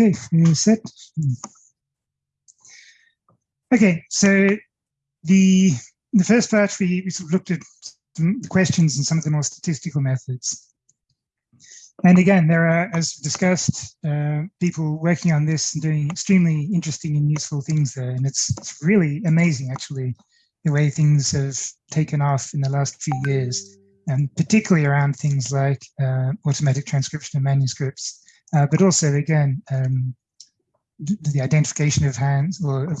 Okay, set. Okay, so the the first part we, we sort of looked at the questions and some of the more statistical methods. And again, there are, as discussed, uh, people working on this and doing extremely interesting and useful things there. And it's, it's really amazing, actually, the way things have taken off in the last few years, and particularly around things like uh, automatic transcription of manuscripts, uh, but also, again, um, the identification of hands, or of,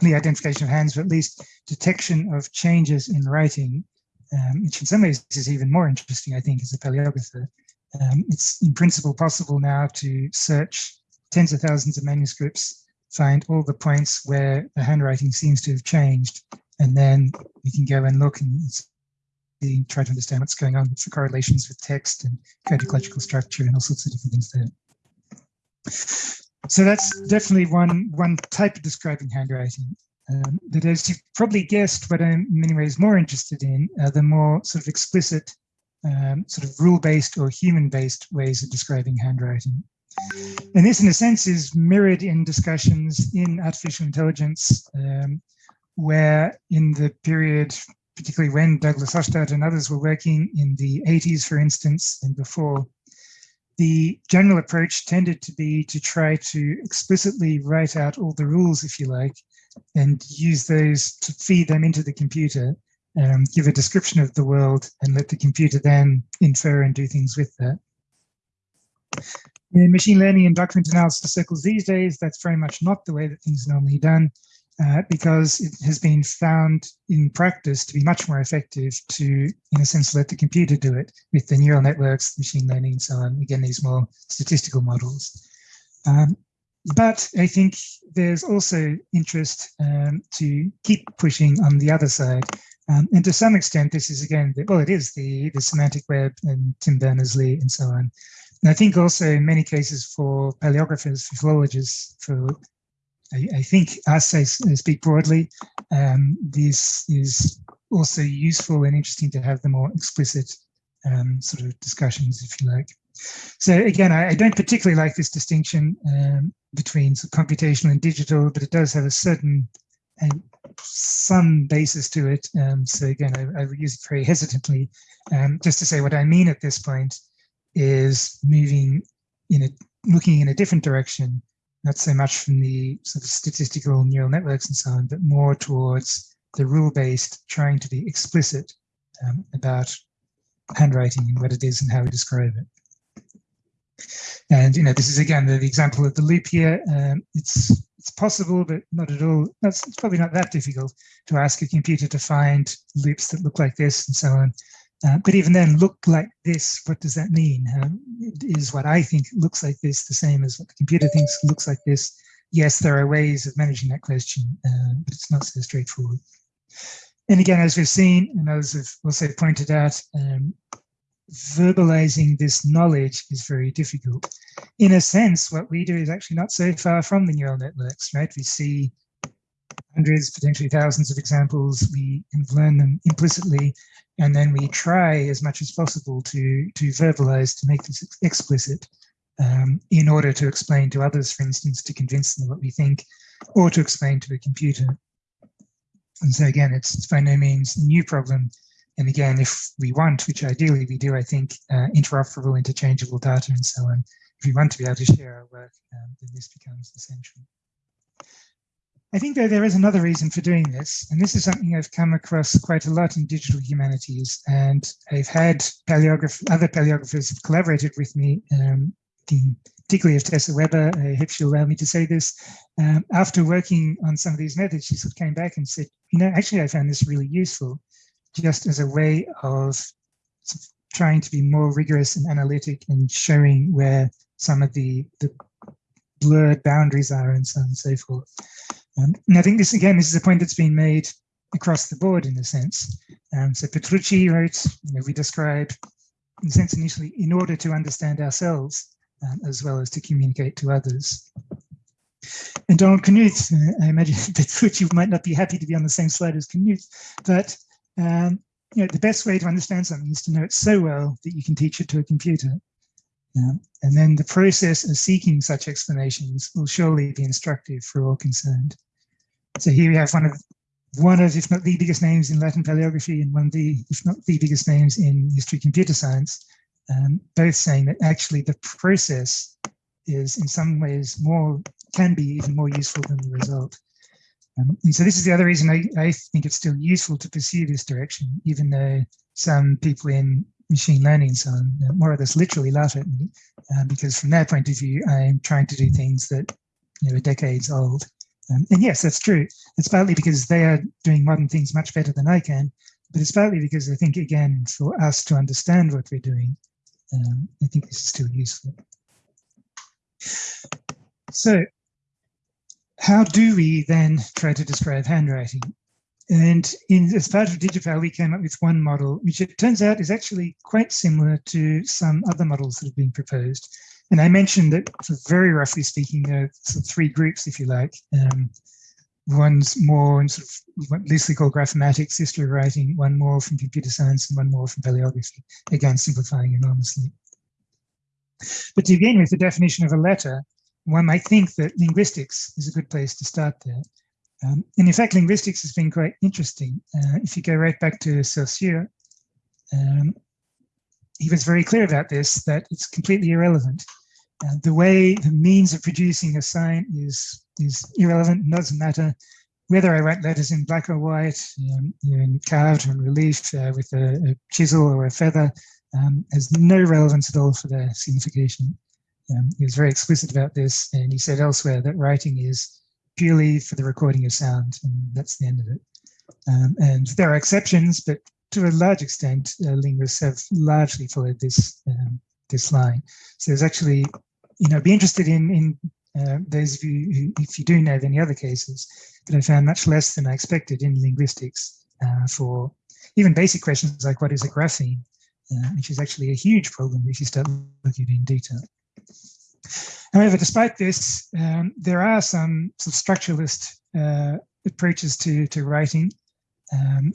the identification of hands, but at least detection of changes in writing, um, which in some ways is even more interesting, I think, as a paleographer. Um, it's in principle possible now to search tens of thousands of manuscripts, find all the points where the handwriting seems to have changed, and then we can go and look and try to understand what's going on, what's the correlations with text and codicological structure and all sorts of different things there. So that's definitely one, one type of describing handwriting. Um, but as you've probably guessed, what I'm in many ways more interested in are the more sort of explicit um, sort of rule-based or human-based ways of describing handwriting. And this, in a sense, is mirrored in discussions in artificial intelligence, um, where in the period, particularly when Douglas Hofstadter and others were working in the 80s, for instance, and before, the general approach tended to be to try to explicitly write out all the rules, if you like, and use those to feed them into the computer um, give a description of the world and let the computer then infer and do things with that. In machine learning and document analysis circles these days, that's very much not the way that things are normally done uh, because it has been found in practice to be much more effective to, in a sense, let the computer do it with the neural networks, machine learning and so on, again, these more statistical models. Um, but I think there's also interest um, to keep pushing on the other side um, and to some extent, this is again, the, well, it is the, the semantic web and Tim Berners-Lee and so on. And I think also in many cases for paleographers, for philologists, for I, I think as I speak broadly, um, this is also useful and interesting to have the more explicit um, sort of discussions, if you like. So again, I, I don't particularly like this distinction um, between computational and digital, but it does have a certain and some basis to it. Um, so again, I, I use it very hesitantly. Um, just to say what I mean at this point is moving in a looking in a different direction, not so much from the sort of statistical neural networks and so on, but more towards the rule-based, trying to be explicit um, about handwriting and what it is and how we describe it. And you know, this is again the, the example of the loop here. Um, it's it's possible, but not at all. That's it's probably not that difficult to ask a computer to find loops that look like this and so on. Uh, but even then, look like this, what does that mean? Um, is what I think looks like this the same as what the computer thinks looks like this? Yes, there are ways of managing that question, uh, but it's not so straightforward. And again, as we've seen, and others have also pointed out, um, verbalizing this knowledge is very difficult. In a sense, what we do is actually not so far from the neural networks, right? We see hundreds, potentially thousands of examples, we can learn them implicitly, and then we try as much as possible to, to verbalize, to make this explicit um, in order to explain to others, for instance, to convince them what we think, or to explain to a computer. And so again, it's, by no means a new problem. And again, if we want, which ideally we do, I think, uh, interoperable, interchangeable data and so on, if we want to be able to share our work, um, then this becomes essential. I think that there is another reason for doing this, and this is something I've come across quite a lot in digital humanities, and I've had paleograph other paleographers have collaborated with me, um, particularly of Tessa Webber, I hope she'll allow me to say this, um, after working on some of these methods, she sort of came back and said, you know, actually I found this really useful just as a way of trying to be more rigorous and analytic and showing where some of the, the blurred boundaries are and so on and so forth. Um, and I think this, again, this is a point that's been made across the board in a sense. Um, so Petrucci wrote, you know, we describe, in a sense, initially, in order to understand ourselves, um, as well as to communicate to others. And Donald Knuth, uh, I imagine Petrucci might not be happy to be on the same slide as Knuth, but um, you know, the best way to understand something is to know it so well that you can teach it to a computer. Um, and then the process of seeking such explanations will surely be instructive for all concerned. So here we have one of one of, if not the biggest names in Latin paleography and one of the, if not the biggest names in history computer science, um, both saying that actually the process is in some ways more, can be even more useful than the result. Um, and so this is the other reason I, I think it's still useful to pursue this direction, even though some people in machine learning so on more or less literally laugh at me, uh, because from their point of view, I'm trying to do things that you know, are decades old. Um, and yes, that's true. It's partly because they are doing modern things much better than I can, but it's partly because I think, again, for us to understand what we're doing, um, I think this is still useful. So how do we then try to describe handwriting? And in, as part of DigiPal, we came up with one model, which it turns out is actually quite similar to some other models that have been proposed. And I mentioned that, very roughly speaking, there are sort of three groups, if you like. Um, one's more in sort of what loosely called graphematics, history writing, one more from computer science, and one more from paleography, again, simplifying enormously. But to begin with the definition of a letter, one might think that linguistics is a good place to start there. Um, and in fact, linguistics has been quite interesting. Uh, if you go right back to Saussure, um, he was very clear about this, that it's completely irrelevant. Uh, the way, the means of producing a sign is, is irrelevant, doesn't matter whether I write letters in black or white, um, in carved or in relief uh, with a, a, chisel or a feather, um, has no relevance at all for their signification. Um, he was very explicit about this, and he said elsewhere that writing is purely for the recording of sound, and that's the end of it. Um, and there are exceptions, but to a large extent, uh, linguists have largely followed this um, this line. So there's actually, you know, be interested in in uh, those of you who, if you do know of any other cases, but I found much less than I expected in linguistics uh, for even basic questions like what is a grapheme, uh, which is actually a huge problem if you start looking in detail. However, despite this, um, there are some, some structuralist uh, approaches to, to writing. Um,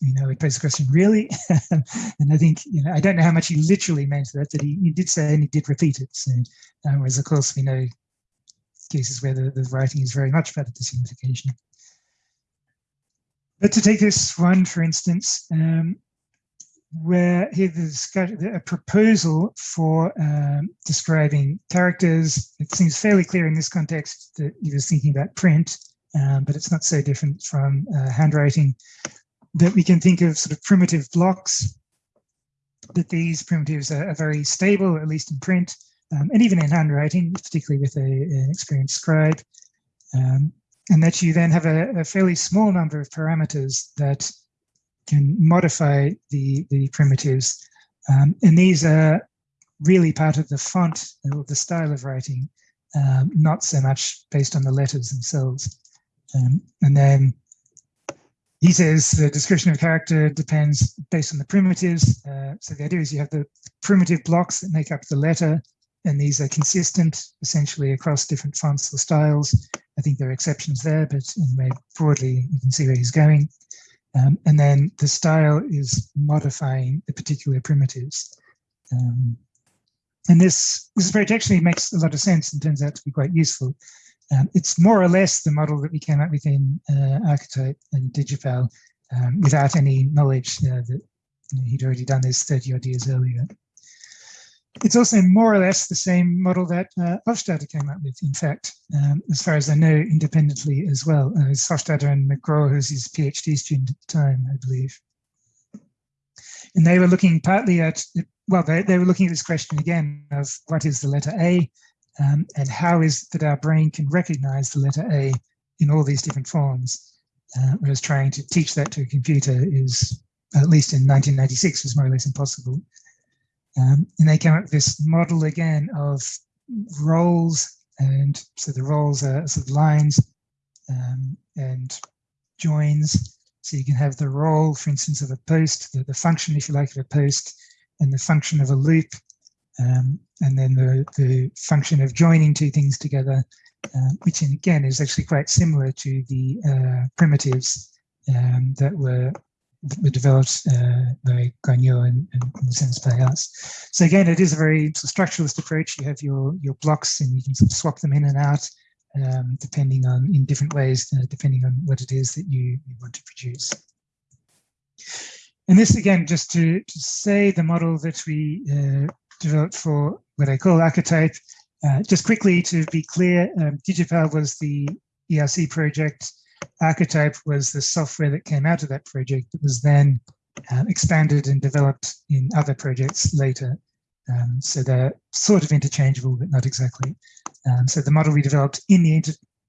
you know, it begs the question, really? and I think, you know, I don't know how much he literally meant that, but he, he did say and he did repeat it. So, um, whereas, of course, we know cases where the, the writing is very much about the signification. But to take this one, for instance, um, where he discussed a proposal for um, describing characters. It seems fairly clear in this context that he was thinking about print, um, but it's not so different from uh, handwriting, that we can think of sort of primitive blocks, that these primitives are, are very stable, at least in print, um, and even in handwriting, particularly with a, an experienced scribe, um, and that you then have a, a fairly small number of parameters that can modify the, the primitives. Um, and these are really part of the font or the style of writing, um, not so much based on the letters themselves. Um, and then he says the description of character depends based on the primitives. Uh, so the idea is you have the primitive blocks that make up the letter, and these are consistent essentially across different fonts or styles. I think there are exceptions there, but anyway, broadly, you can see where he's going. Um, and then the style is modifying the particular primitives. Um, and this, this approach actually makes a lot of sense and turns out to be quite useful. Um, it's more or less the model that we came up with in uh, Archetype and Digipal um, without any knowledge uh, that he'd already done this 30 odd years earlier. It's also more or less the same model that uh, Hofstadter came up with, in fact, um, as far as I know, independently as well. Uh, it's Hofstadter and McGraw, who's his PhD student at the time, I believe. And they were looking partly at, well, they, they were looking at this question again of what is the letter A um, and how is that our brain can recognize the letter A in all these different forms. Uh, whereas trying to teach that to a computer is, at least in 1996, was more or less impossible. Um, and they came up with this model again of roles. And so the roles are sort of lines um, and joins. So you can have the role, for instance, of a post, the, the function, if you like, of a post, and the function of a loop, um, and then the, the function of joining two things together, uh, which again is actually quite similar to the uh, primitives um, that were that were developed uh, by Gagnon and, and, and Simmons Playhouse. So again, it is a very structuralist approach. You have your your blocks and you can sort of swap them in and out um, depending on in different ways, uh, depending on what it is that you, you want to produce. And this again, just to, to say the model that we uh, developed for what I call archetype, uh, just quickly to be clear, um, Digipal was the ERC project. Archetype was the software that came out of that project that was then uh, expanded and developed in other projects later. Um, so they're sort of interchangeable, but not exactly. Um, so the model we developed in the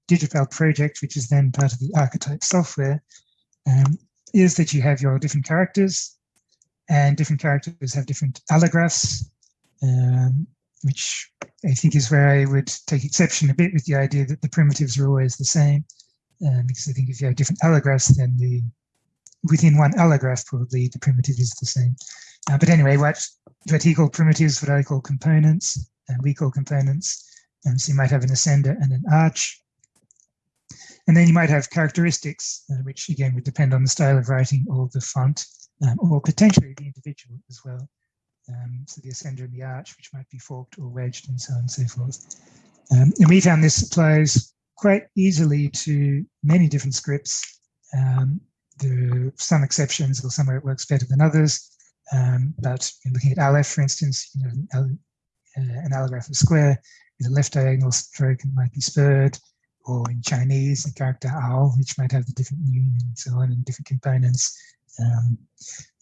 Digipal project, which is then part of the archetype software, um, is that you have your different characters and different characters have different allographs, um, which I think is where I would take exception a bit with the idea that the primitives are always the same. Um, because I think if you have different allographs, then the within one allograph, probably the primitive is the same. Uh, but anyway, what, what he called primitives, what I call components, and we call components. And so you might have an ascender and an arch. And then you might have characteristics, uh, which again would depend on the style of writing or the font, um, or potentially the individual as well. Um, so the ascender and the arch, which might be forked or wedged and so on and so forth. Um, and we found this applies quite easily to many different scripts. Um, there are some exceptions or somewhere it works better than others. Um, but looking at aleph, for instance, you know, an, uh, an allograph of square with a left diagonal stroke and might be spurred, or in Chinese, the character ao, which might have the different meaning and so on, and different components. Um,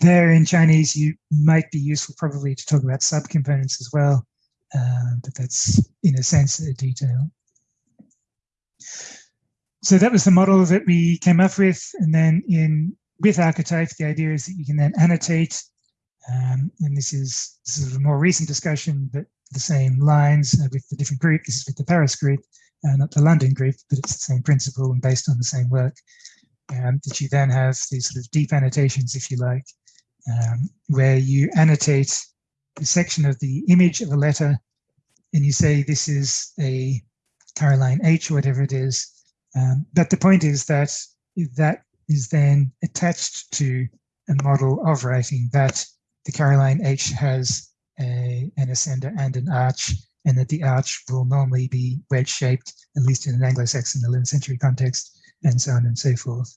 there in Chinese, you might be useful probably to talk about subcomponents as well, uh, but that's in a sense a detail. So that was the model that we came up with, and then in with archetype, the idea is that you can then annotate um, and this is, this is a more recent discussion, but the same lines uh, with the different group. This is with the Paris group, uh, not the London group, but it's the same principle and based on the same work. Um, that you then have these sort of deep annotations, if you like, um, where you annotate the section of the image of a letter and you say this is a Caroline H or whatever it is. Um, but the point is that that is then attached to a model of writing that the Caroline H has a, an ascender and an arch, and that the arch will normally be wedge shaped, at least in an Anglo-Saxon 11th century context, and so on and so forth.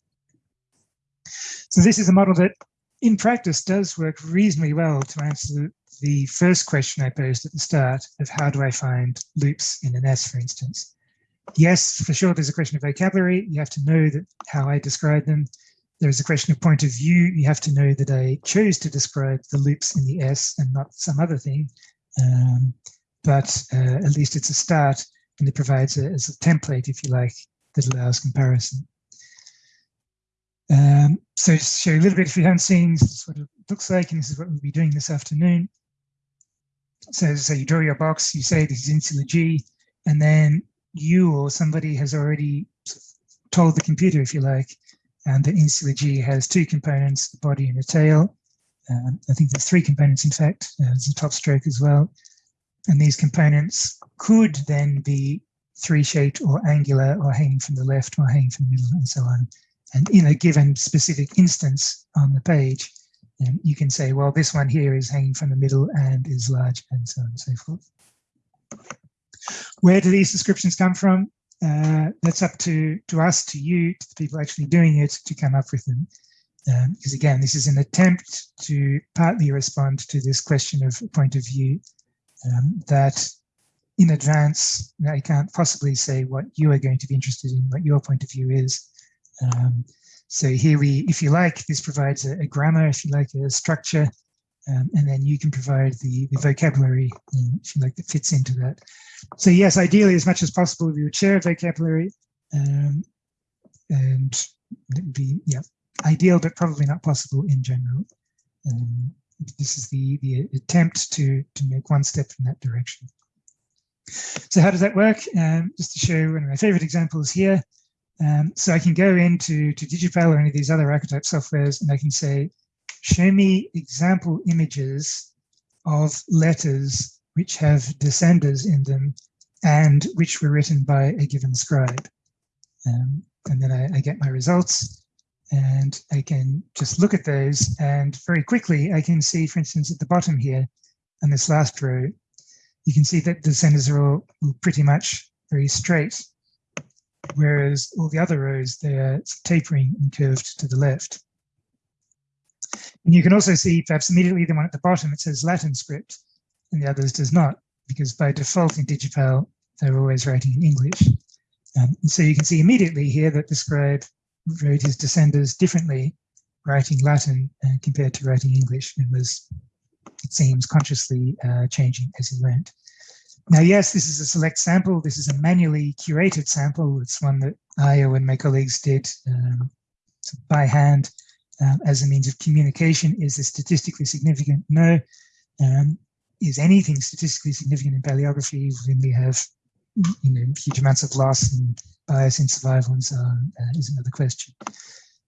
So this is a model that in practice does work reasonably well to answer the first question I posed at the start of how do I find loops in an S, for instance. Yes, for sure, there's a question of vocabulary. You have to know that how I describe them there's a question of point of view. You have to know that I chose to describe the loops in the S and not some other thing. Um, but uh, at least it's a start and it provides a, as a template, if you like, that allows comparison. Um, so to show you a little bit, if you haven't seen, this is what it looks like, and this is what we'll be doing this afternoon. So, so you draw your box, you say this is insular G, and then you or somebody has already told the computer, if you like, and the insular G has two components, the body and the tail. Um, I think there's three components, in fact, uh, there's a top stroke as well. And these components could then be three-shaped or angular or hanging from the left or hanging from the middle and so on. And in a given specific instance on the page, um, you can say, well, this one here is hanging from the middle and is large and so on and so forth. Where do these descriptions come from? uh, that's up to to us, to you, to the people actually doing it, to come up with them. Um, because again, this is an attempt to partly respond to this question of point of view um, that in advance, I can't possibly say what you are going to be interested in, what your point of view is. Um, so here we, if you like, this provides a, a grammar, if you like, a structure, um, and then you can provide the, the vocabulary, um, if you like, that fits into that. So yes, ideally, as much as possible, we would share a vocabulary, um, and it would be yeah ideal, but probably not possible in general. Um, this is the the attempt to to make one step in that direction. So how does that work? Um, just to show one of my favorite examples here. Um, so I can go into to Digipal or any of these other archetype softwares, and I can say, show me example images of letters which have descenders in them and which were written by a given scribe. Um, and then I, I, get my results. and I can just look at those and very quickly I can see, for instance, at the bottom here on this last row, you can see that the descenders are all pretty much very straight, whereas all the other rows, they're tapering and curved to the left. And you can also see perhaps immediately the one at the bottom, it says Latin script and the others does not, because by default in Digipal, they're always writing in English. Um, so you can see immediately here that the scribe wrote his descenders differently, writing Latin uh, compared to writing English, and was, it seems, consciously uh, changing as he went. Now, yes, this is a select sample. This is a manually curated sample. It's one that I and my colleagues did um, by hand um, as a means of communication. Is this statistically significant? No. Um, is anything statistically significant in paleography when we have you know huge amounts of loss and bias in survival and so on uh, is another question.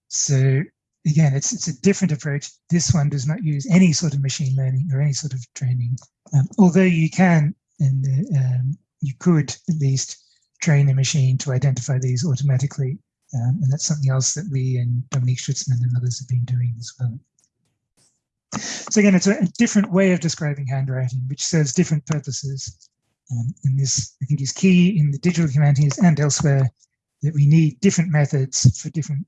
So again, it's it's a different approach. This one does not use any sort of machine learning or any sort of training, um, although you can and um, you could at least train a machine to identify these automatically. Um, and that's something else that we and Dominique Stutzmann and others have been doing as well. So again, it's a, a different way of describing handwriting, which serves different purposes. Um, and this, I think, is key in the digital humanities and elsewhere, that we need different methods for different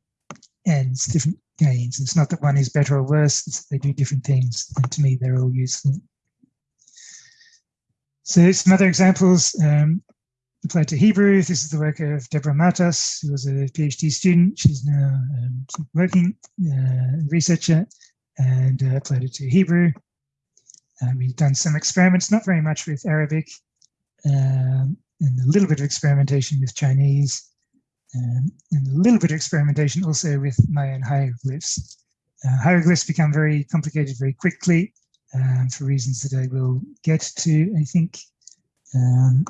ends, different gains. It's not that one is better or worse, it's that they do different things. And to me, they're all useful. So some other examples um, applied to Hebrew. This is the work of Deborah Matos, who was a PhD student. She's now um, working uh, researcher and uh, applied it to Hebrew. Uh, we've done some experiments, not very much with Arabic, um, and a little bit of experimentation with Chinese, um, and a little bit of experimentation also with Mayan hieroglyphs. Uh, hieroglyphs become very complicated very quickly um, for reasons that I will get to, I think. Um,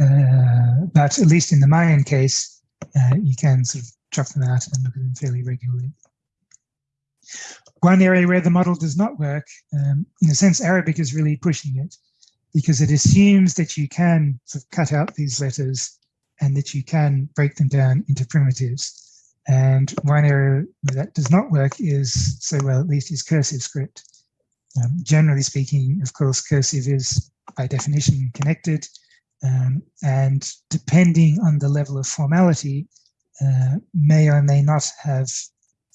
uh, but at least in the Mayan case, uh, you can sort of chop them out and look at them fairly regularly. One area where the model does not work, um, in a sense, Arabic is really pushing it because it assumes that you can sort of cut out these letters and that you can break them down into primitives. And one area that does not work is, so well, at least is cursive script. Um, generally speaking, of course, cursive is by definition connected. Um, and depending on the level of formality, uh, may or may not have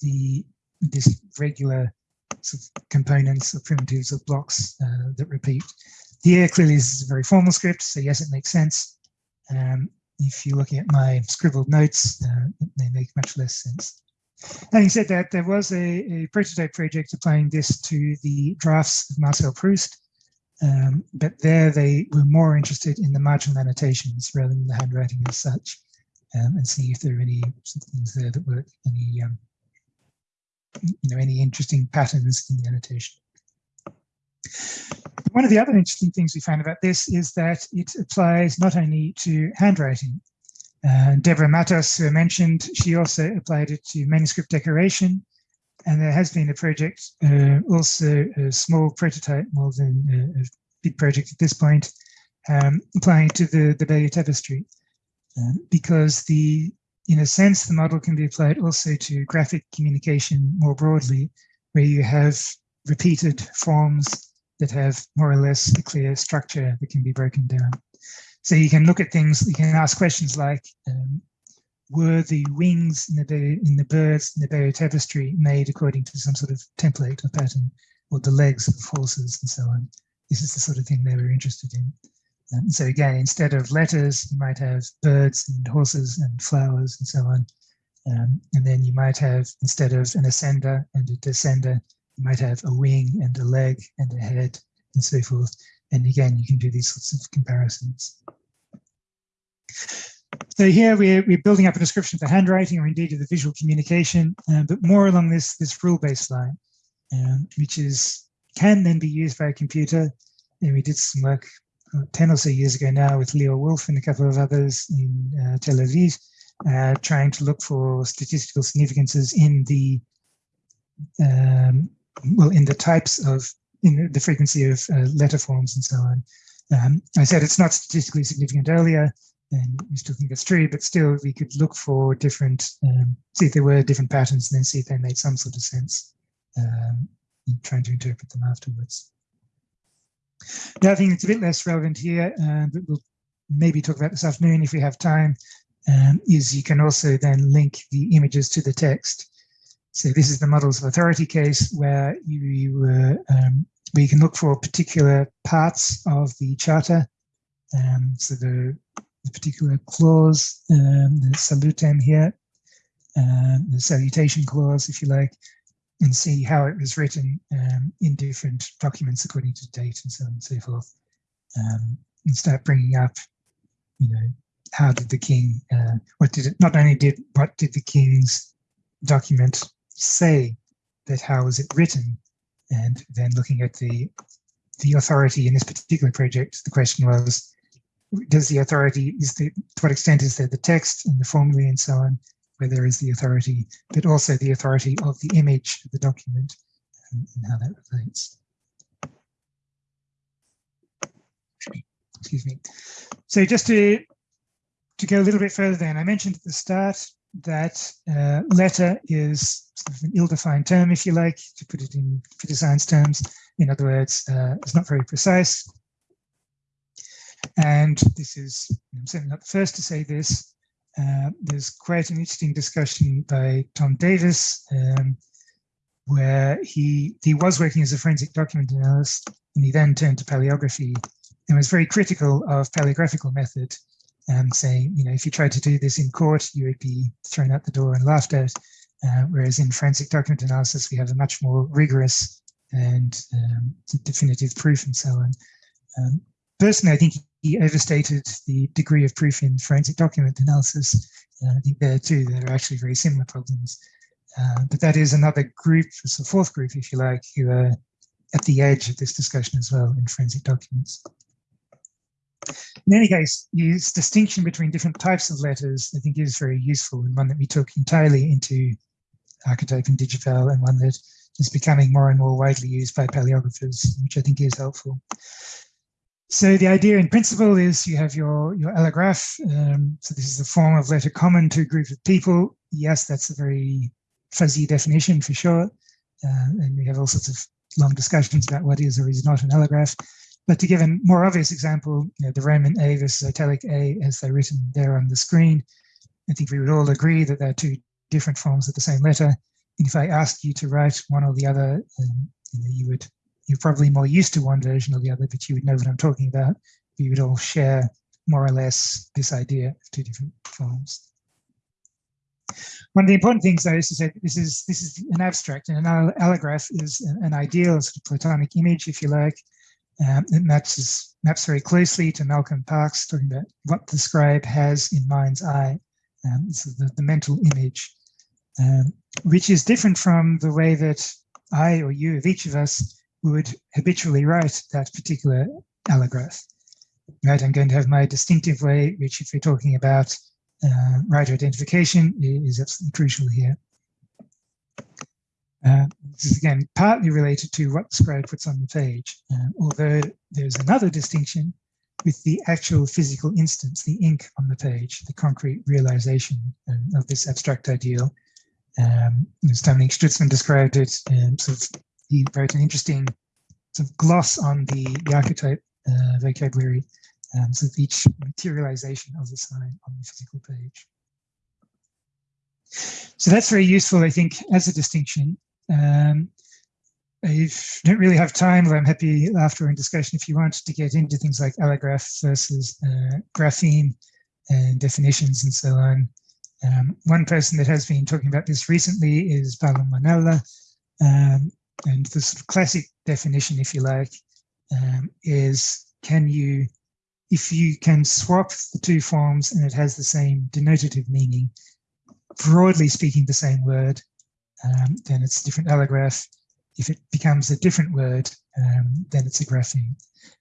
the this regular sort of components or primitives or blocks uh, that repeat. Here, clearly, this is a very formal script, so yes, it makes sense. Um, if you're looking at my scribbled notes, uh, may make much less sense. Having said that, there was a, a, prototype project applying this to the drafts of Marcel Proust, um, but there they were more interested in the marginal annotations rather than the handwriting as such, um, and see if there are any things there that work, any um, you know any interesting patterns in the annotation. One of the other interesting things we found about this is that it applies not only to handwriting. Uh, Deborah Matos who mentioned, she also applied it to manuscript decoration. And there has been a project, uh, also a small prototype, more than a, a big project at this point, um, applying to the, the Bayeux Tapestry. Um, because the, in a sense, the model can be applied also to graphic communication more broadly, where you have repeated forms that have more or less a clear structure that can be broken down. So you can look at things, you can ask questions like, um, were the wings in the, in the birds in the Bayeux tapestry made according to some sort of template or pattern, or the legs of horses and so on? This is the sort of thing they were interested in. Um, so again, instead of letters, you might have birds and horses and flowers and so on. Um, and then you might have, instead of an ascender and a descender, you might have a wing and a leg and a head and so forth. And again, you can do these sorts of comparisons. So here we're, we're building up a description of the handwriting or indeed of the visual communication, uh, but more along this, this rule-based line, um, which is can then be used by a computer. And we did some work uh, 10 or so years ago now with Lior Wolf and a couple of others in uh, Tel Aviv, uh, trying to look for statistical significances in the um, well, in the types of, in the frequency of uh, letter forms and so on. Um, I said it's not statistically significant earlier, and we still think that's true, but still we could look for different, um, see if there were different patterns and then see if they made some sort of sense um, in trying to interpret them afterwards. The other thing that's a bit less relevant here, uh, but we'll maybe talk about this afternoon if we have time, um, is you can also then link the images to the text. So this is the models of authority case where you, uh, um, where you can look for particular parts of the charter. Um, so the, the, particular clause, um, the salutem here, um, the salutation clause, if you like, and see how it was written um, in different documents according to date and so on and so forth. Um, and start bringing up, you know, how did the king, uh, what did it, not only did, what did the king's document say that how was it written? And then looking at the, the authority in this particular project, the question was, does the authority, is the, to what extent is there the text and the formulae and so on, where there is the authority, but also the authority of the image of the document and, and how that relates. Excuse me. So just to, to go a little bit further then, I mentioned at the start that uh, letter is sort of an ill-defined term, if you like, to put it in computer science terms. In other words, uh, it's not very precise. And this is, I'm certainly not the first to say this, uh, there's quite an interesting discussion by Tom Davis, um, where he he was working as a forensic document analyst, and he then turned to paleography and was very critical of paleographical method, and saying, you know, if you tried to do this in court, you would be thrown out the door and laughed at. Uh, whereas in forensic document analysis, we have a much more rigorous and um, definitive proof and so on. Um, personally, I think he overstated the degree of proof in forensic document analysis. Uh, I think there too, there are actually very similar problems. Uh, but that is another group, it's a fourth group, if you like, who are at the edge of this discussion as well in forensic documents. In any case, his distinction between different types of letters, I think is very useful and one that we took entirely into Archetype and DigiPal and one that is becoming more and more widely used by paleographers, which I think is helpful. So the idea in principle is you have your, your allograph. Um, so this is a form of letter common to a group of people. Yes, that's a very fuzzy definition for sure. Uh, and we have all sorts of long discussions about what is or is not an allograph. But to give a more obvious example, you know, the Roman A versus italic A as they're written there on the screen, I think we would all agree that they're two different forms of the same letter. And if I asked you to write one or the other, you, know, you would you're probably more used to one version or the other, but you would know what I'm talking about. We would all share more or less this idea of two different forms. One of the important things, though, is to say this is this is an abstract, and an allograph is an ideal sort of Platonic image, if you like. Um, it maps maps very closely to Malcolm Parkes talking about what the scribe has in mind's eye. Um, is the, the mental image, um, which is different from the way that I or you, of each of us, would habitually write that particular allograph. Right, I'm going to have my distinctive way, which if we're talking about uh, writer identification is absolutely crucial here. Uh, this is again partly related to what the scribe puts on the page, uh, although there's another distinction with the actual physical instance, the ink on the page, the concrete realization um, of this abstract ideal. Um, as Stutzmann described it, um, sort of he wrote an interesting sort of gloss on the, the archetype uh, vocabulary, um, so each materialization of the sign on the physical page. So that's very useful, I think, as a distinction. Um, I don't really have time, but I'm happy after in discussion if you want to get into things like allograph versus uh, grapheme and definitions and so on. Um, one person that has been talking about this recently is Paolo Monella, um, and the sort of classic definition, if you like, um, is can you, if you can swap the two forms and it has the same denotative meaning, broadly speaking the same word, um, then it's a different allograph. If it becomes a different word, um, then it's a grapheme.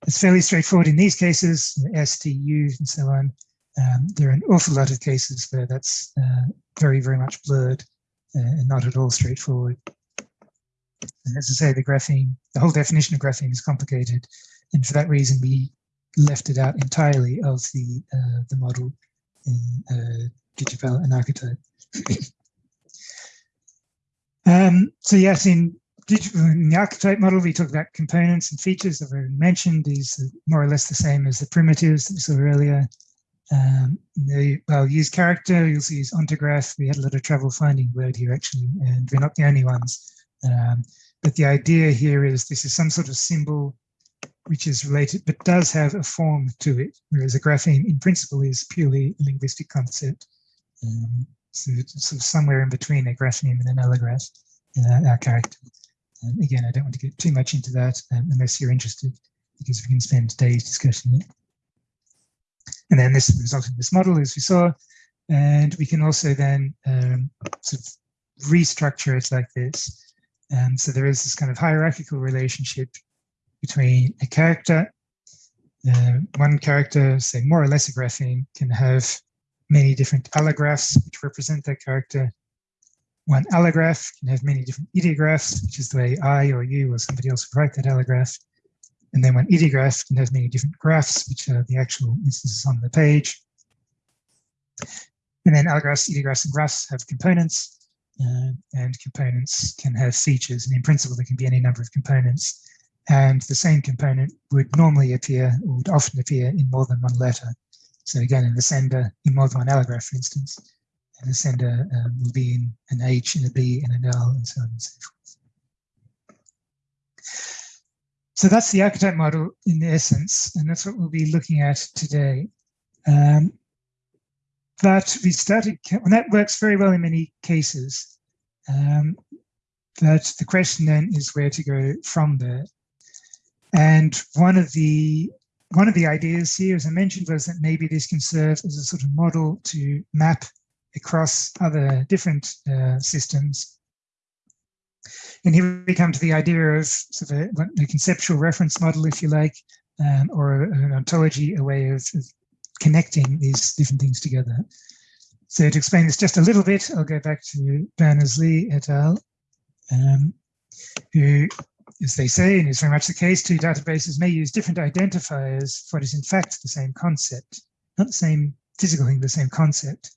It's fairly straightforward in these cases, STU and so on. Um, there are an awful lot of cases where that's uh, very, very much blurred uh, and not at all straightforward. And as I say, the grapheme, the whole definition of grapheme is complicated. And for that reason, we left it out entirely of the uh, the model in uh, and Archetype. um, so yes, in, in the archetype model, we talk about components and features that were mentioned. These are more or less the same as the primitives that we saw earlier. Um, they, well, use character, you'll see use ontograph. We had a lot of trouble finding word here actually, and we're not the only ones. Um, but the idea here is this is some sort of symbol which is related, but does have a form to it, whereas a grapheme in principle is purely a linguistic concept. Um, so of somewhere in between a grapheme and an allograph, uh, our character. Um, again, I don't want to get too much into that um, unless you're interested, because we can spend days discussing it. And then this results in this model, as we saw, and we can also then um, sort of restructure it like this. And um, so there is this kind of hierarchical relationship between a character. Uh, one character, say more or less a grapheme, can have many different allographs which represent that character. One allograph can have many different idiographs, which is the way I or you or somebody else would write that allograph. And then one idiograph can have many different graphs, which are the actual instances on the page. And then allographs, idiographs, and graphs have components, uh, and components can have features. And in principle, there can be any number of components and the same component would normally appear or would often appear in more than one letter. So again, in the ascender, in more than one allograph, for instance, the ascender um, will be in an H and a B and an L and so on and so forth. So that's the archetype model in essence, and that's what we'll be looking at today. Um, but we started, and that works very well in many cases. Um, but the question then is where to go from there. And one of the one of the ideas here, as I mentioned, was that maybe this can serve as a sort of model to map across other different uh, systems. And here we come to the idea of sort of a, a conceptual reference model, if you like, um, or an ontology, a way of, of connecting these different things together. So to explain this just a little bit, I'll go back to Berners-Lee et al., um, who as they say, and is very much the case, two databases may use different identifiers for what is in fact the same concept, not the same physical thing, the same concept.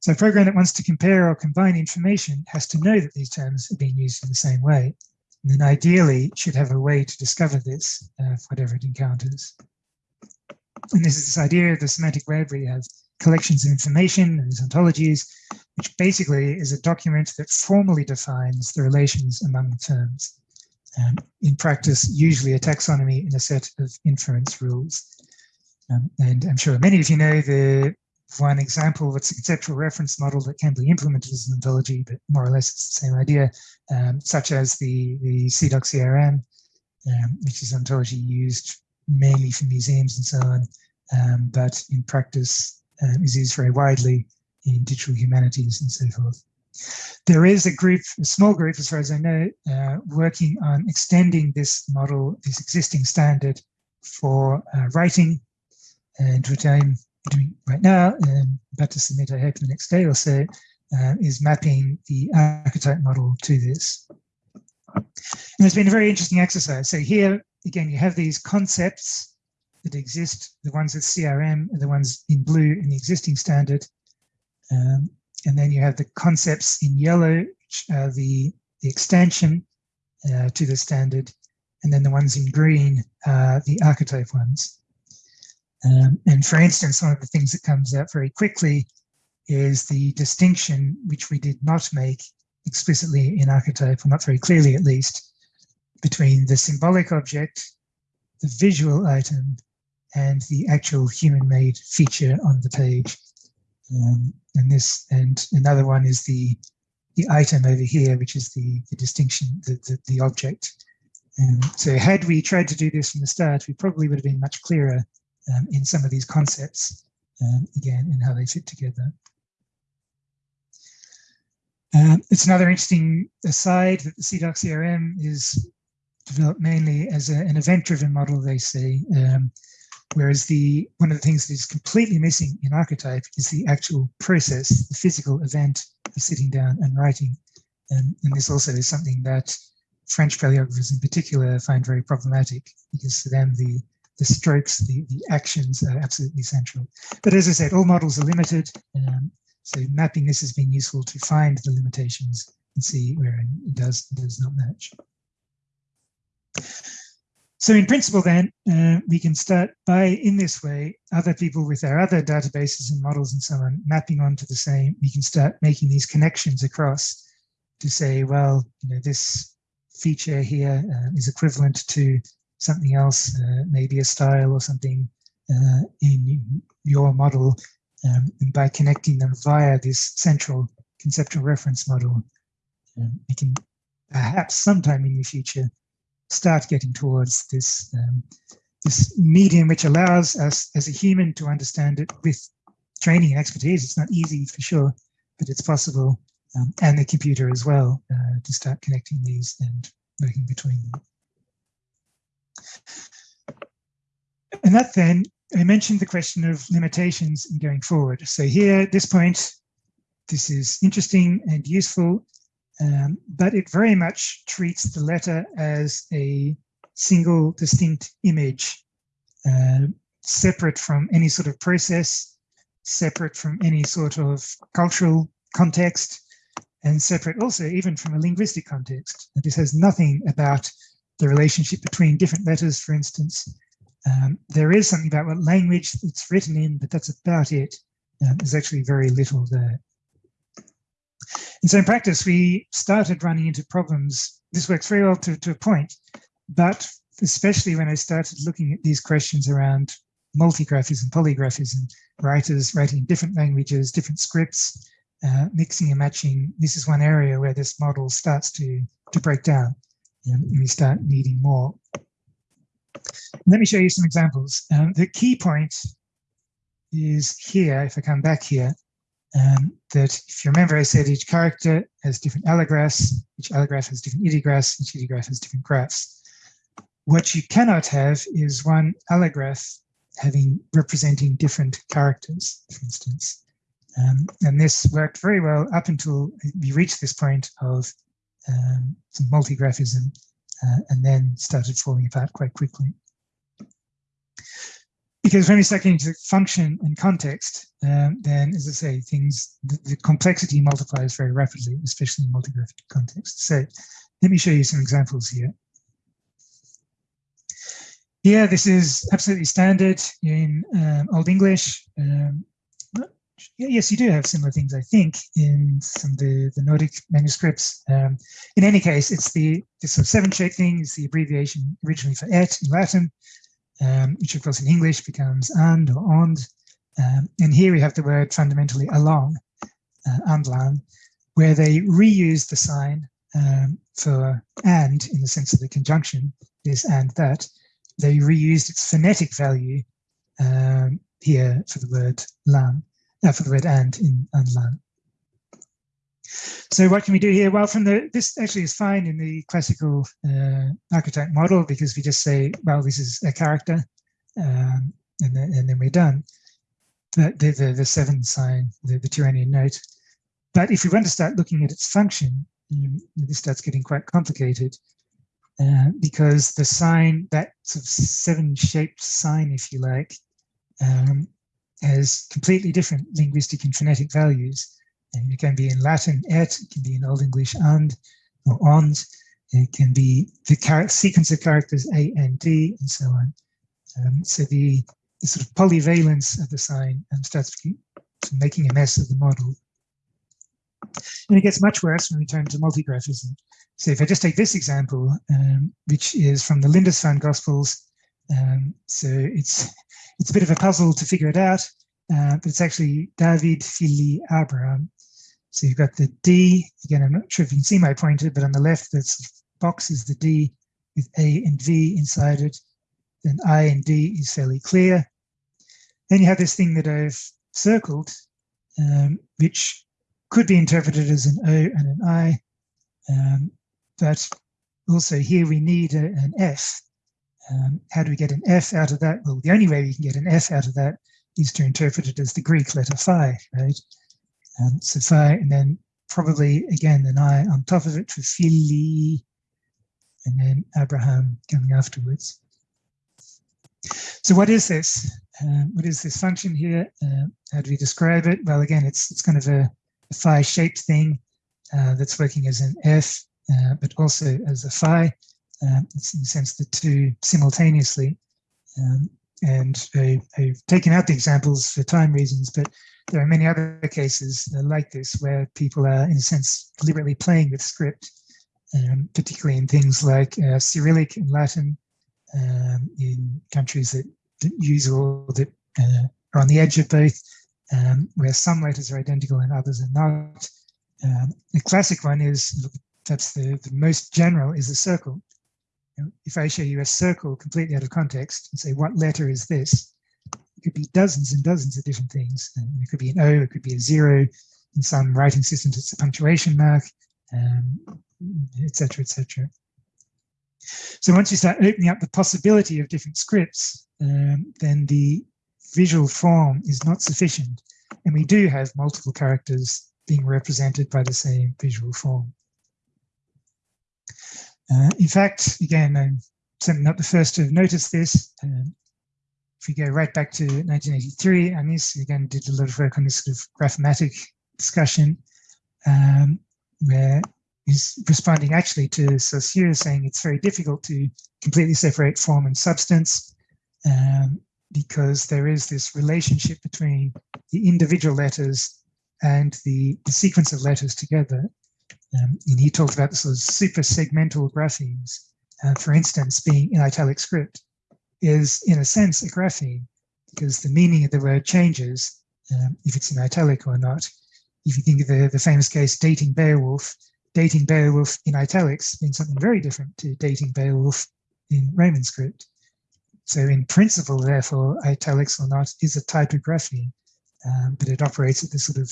So a program that wants to compare or combine information has to know that these terms are being used in the same way. And then ideally should have a way to discover this, uh, whatever it encounters. And this is this idea of the semantic web where you have collections of information and ontologies, which basically is a document that formally defines the relations among the terms um, in practice, usually a taxonomy and a set of inference rules. Um, and I'm sure many of you know the one example that's a conceptual reference model that can be implemented as an ontology, but more or less it's the same idea, um, such as the, the CIDOC CRM, um, which is ontology used mainly for museums and so on, um, but in practice um, is used very widely in digital humanities and so forth. There is a group, a small group, as far as I know, uh, working on extending this model, this existing standard for uh, writing, and what I'm doing right now, and about to submit, I hope, in the next day or so, uh, is mapping the archetype model to this. And it's been a very interesting exercise. So here, again, you have these concepts that exist, the ones with CRM are the ones in blue in the existing standard. Um, and then you have the concepts in yellow, which are the, the extension uh, to the standard. And then the ones in green are the archetype ones. Um, and for instance, one of the things that comes out very quickly is the distinction, which we did not make explicitly in archetype, or not very clearly at least, between the symbolic object, the visual item, and the actual human-made feature on the page. Um, and this and another one is the the item over here, which is the, the distinction, the, the, the object. Um, so had we tried to do this from the start, we probably would have been much clearer um, in some of these concepts, um, again, and how they fit together. Um, it's another interesting aside that the CIDOC CRM is developed mainly as a, an event-driven model, they say, um, Whereas the one of the things that is completely missing in archetype is the actual process, the physical event of sitting down and writing. And, and this also is something that French paleographers in particular find very problematic because for them the, the strokes, the, the actions are absolutely central. But as I said, all models are limited. Um, so mapping this has been useful to find the limitations and see where it does, does not match. So in principle then, uh, we can start by, in this way, other people with their other databases and models and so on, mapping onto the same, we can start making these connections across to say, well, you know, this feature here uh, is equivalent to something else, uh, maybe a style or something uh, in your model. Um, and by connecting them via this central conceptual reference model, um, we can perhaps sometime in the future start getting towards this um, this medium which allows us as a human to understand it with training and expertise. It's not easy for sure, but it's possible. Um, and the computer as well uh, to start connecting these and working between them. And that then, I mentioned the question of limitations in going forward. So here, at this point, this is interesting and useful, um, but it very much treats the letter as a single distinct image, uh, separate from any sort of process, separate from any sort of cultural context, and separate also even from a linguistic context. This has nothing about the relationship between different letters, for instance. Um, there is something about what language it's written in, but that's about it. Um, there's actually very little there. And so in practice, we started running into problems. This works very well to, to a point, but especially when I started looking at these questions around multigraphism, polygraphism, writers writing different languages, different scripts, uh, mixing and matching. This is one area where this model starts to, to break down and we start needing more. Let me show you some examples. Um, the key point is here, if I come back here, um, that if you remember, I said each character has different allographs, each allograph has different idiographs, each idiograph has different graphs. What you cannot have is one allograph having representing different characters, for instance. Um, and this worked very well up until we reached this point of um, some multigraphism uh, and then started falling apart quite quickly. Because when we start getting into function and context, um, then as I say, things, the, the, complexity multiplies very rapidly, especially in multigraphic context. So let me show you some examples here. Here, this is absolutely standard in um, Old English. Um, yes, you do have similar things, I think, in some of the, the Nordic manuscripts. Um, in any case, it's the this sort of seven shape thing is the abbreviation originally for et in Latin, um, which of course in English becomes and or and. Um, and here we have the word fundamentally along, uh, andlan, where they reuse the sign um, for and in the sense of the conjunction, this and that. They reused its phonetic value um, here for the word lang, uh, for the word and in unlearn. So what can we do here? Well, from the this actually is fine in the classical uh, archetype model because we just say, well, this is a character, um, and then and then we're done. The the the, seven sign, the, the Tironian note. But if we want to start looking at its function, um, this starts getting quite complicated uh, because the sign, that sort of seven shaped sign, if you like, um, has completely different linguistic and phonetic values. And it can be in Latin et, it can be in Old English and or ond, it can be the sequence of characters A and D and so on. Um, so the, the, sort of polyvalence of the sign um, starts making a mess of the model. And it gets much worse when we turn to multigraphism. So if I just take this example, um, which is from the Lindisfarne Gospels, um, so it's it's a bit of a puzzle to figure it out, uh, but it's actually David Fili Abraham. So you've got the D, again, I'm not sure if you can see my pointer, but on the left, this box is the D with A and V inside it. Then I and D is fairly clear. Then you have this thing that I've circled, um, which could be interpreted as an O and an I, um, but also here we need a, an F um, how do we get an F out of that? Well, the only way we can get an F out of that is to interpret it as the Greek letter phi, right? Um, phi, and then probably again an I on top of it for Philly, and then Abraham coming afterwards. So what is this? Uh, what is this function here? Uh, how do we describe it? Well, again, it's it's kind of a, a phi-shaped thing uh, that's working as an f, uh, but also as a phi. Uh, it's in the sense the two simultaneously. Um, and I, have taken out the examples for time reasons, but there are many other cases like this where people are, in a sense, deliberately playing with script, um, particularly in things like uh, Cyrillic and Latin um, in countries that, that use or that uh, are on the edge of both, um, where some letters are identical and others are not. Um, the classic one is, that's the, the most general, is the circle. You know, if I show you a circle completely out of context and say, what letter is this? It could be dozens and dozens of different things. And it could be an O, it could be a zero. In some writing systems, it's a punctuation mark, etc., um, etc. So once you start opening up the possibility of different scripts, um, then the visual form is not sufficient. And we do have multiple characters being represented by the same visual form. Uh, in fact, again, I'm certainly not the first to have noticed this. Um, if we go right back to 1983, Anis again did a lot of work on this sort of graphematic discussion, um, where he's responding actually to Saussure saying it's very difficult to completely separate form and substance um, because there is this relationship between the individual letters and the, the sequence of letters together. Um, and he talked about the sort of super segmental graphemes, uh, for instance, being in italic script is in a sense a grapheme because the meaning of the word changes um, if it's in italic or not. If you think of the, the famous case dating Beowulf, dating Beowulf in italics means something very different to dating Beowulf in Roman script. So in principle, therefore, italics or not is a type of grapheme, um, but it operates at this sort of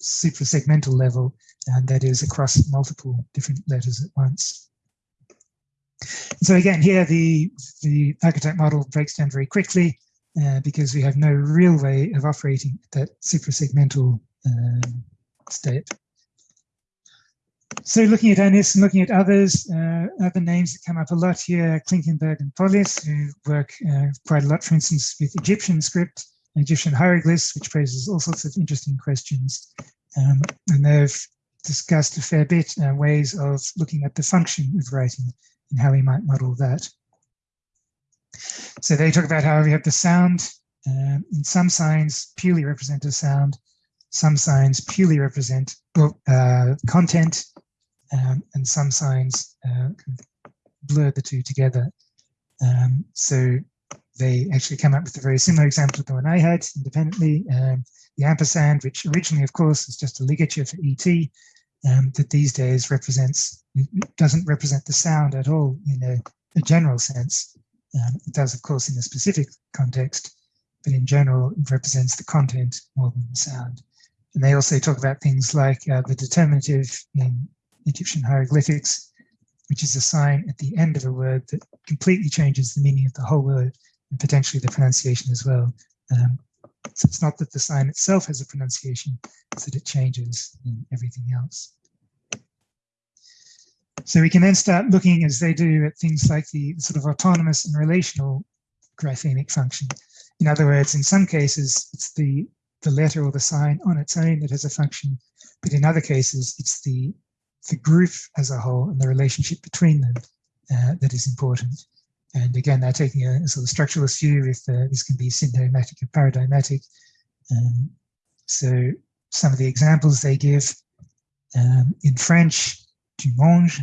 super segmental level, and that is across multiple different letters at once. So again, here the, the archetype model breaks down very quickly uh, because we have no real way of operating that suprasegmental um, state. So looking at Anis and looking at others, uh, other names that come up a lot here, Klinkenberg and Polis, who work uh, quite a lot, for instance, with Egyptian script, Egyptian hieroglyphs, which poses all sorts of interesting questions. Um, and they've discussed a fair bit uh, ways of looking at the function of writing and how we might model that. So they talk about how we have the sound um, in some signs purely represent a sound, some signs purely represent uh, content, um, and some signs uh, blur the two together. Um, so they actually come up with a very similar example to the one I had independently. Um, the ampersand, which originally, of course, is just a ligature for ET, um, that these days represents, doesn't represent the sound at all in a, a general sense. Um, it does, of course, in a specific context, but in general, it represents the content more than the sound. And they also talk about things like uh, the determinative in Egyptian hieroglyphics, which is a sign at the end of a word that completely changes the meaning of the whole word and potentially the pronunciation as well. Um, so it's not that the sign itself has a pronunciation, it's that it changes in everything else. So we can then start looking, as they do, at things like the sort of autonomous and relational graphemic function. In other words, in some cases, it's the, the letter or the sign on its own that has a function, but in other cases, it's the, the group as a whole and the relationship between them uh, that is important. And again, they're taking a, sort of structuralist view if uh, this can be syntagmatic or paradigmatic. Um, so some of the examples they give um, in French, tu manges,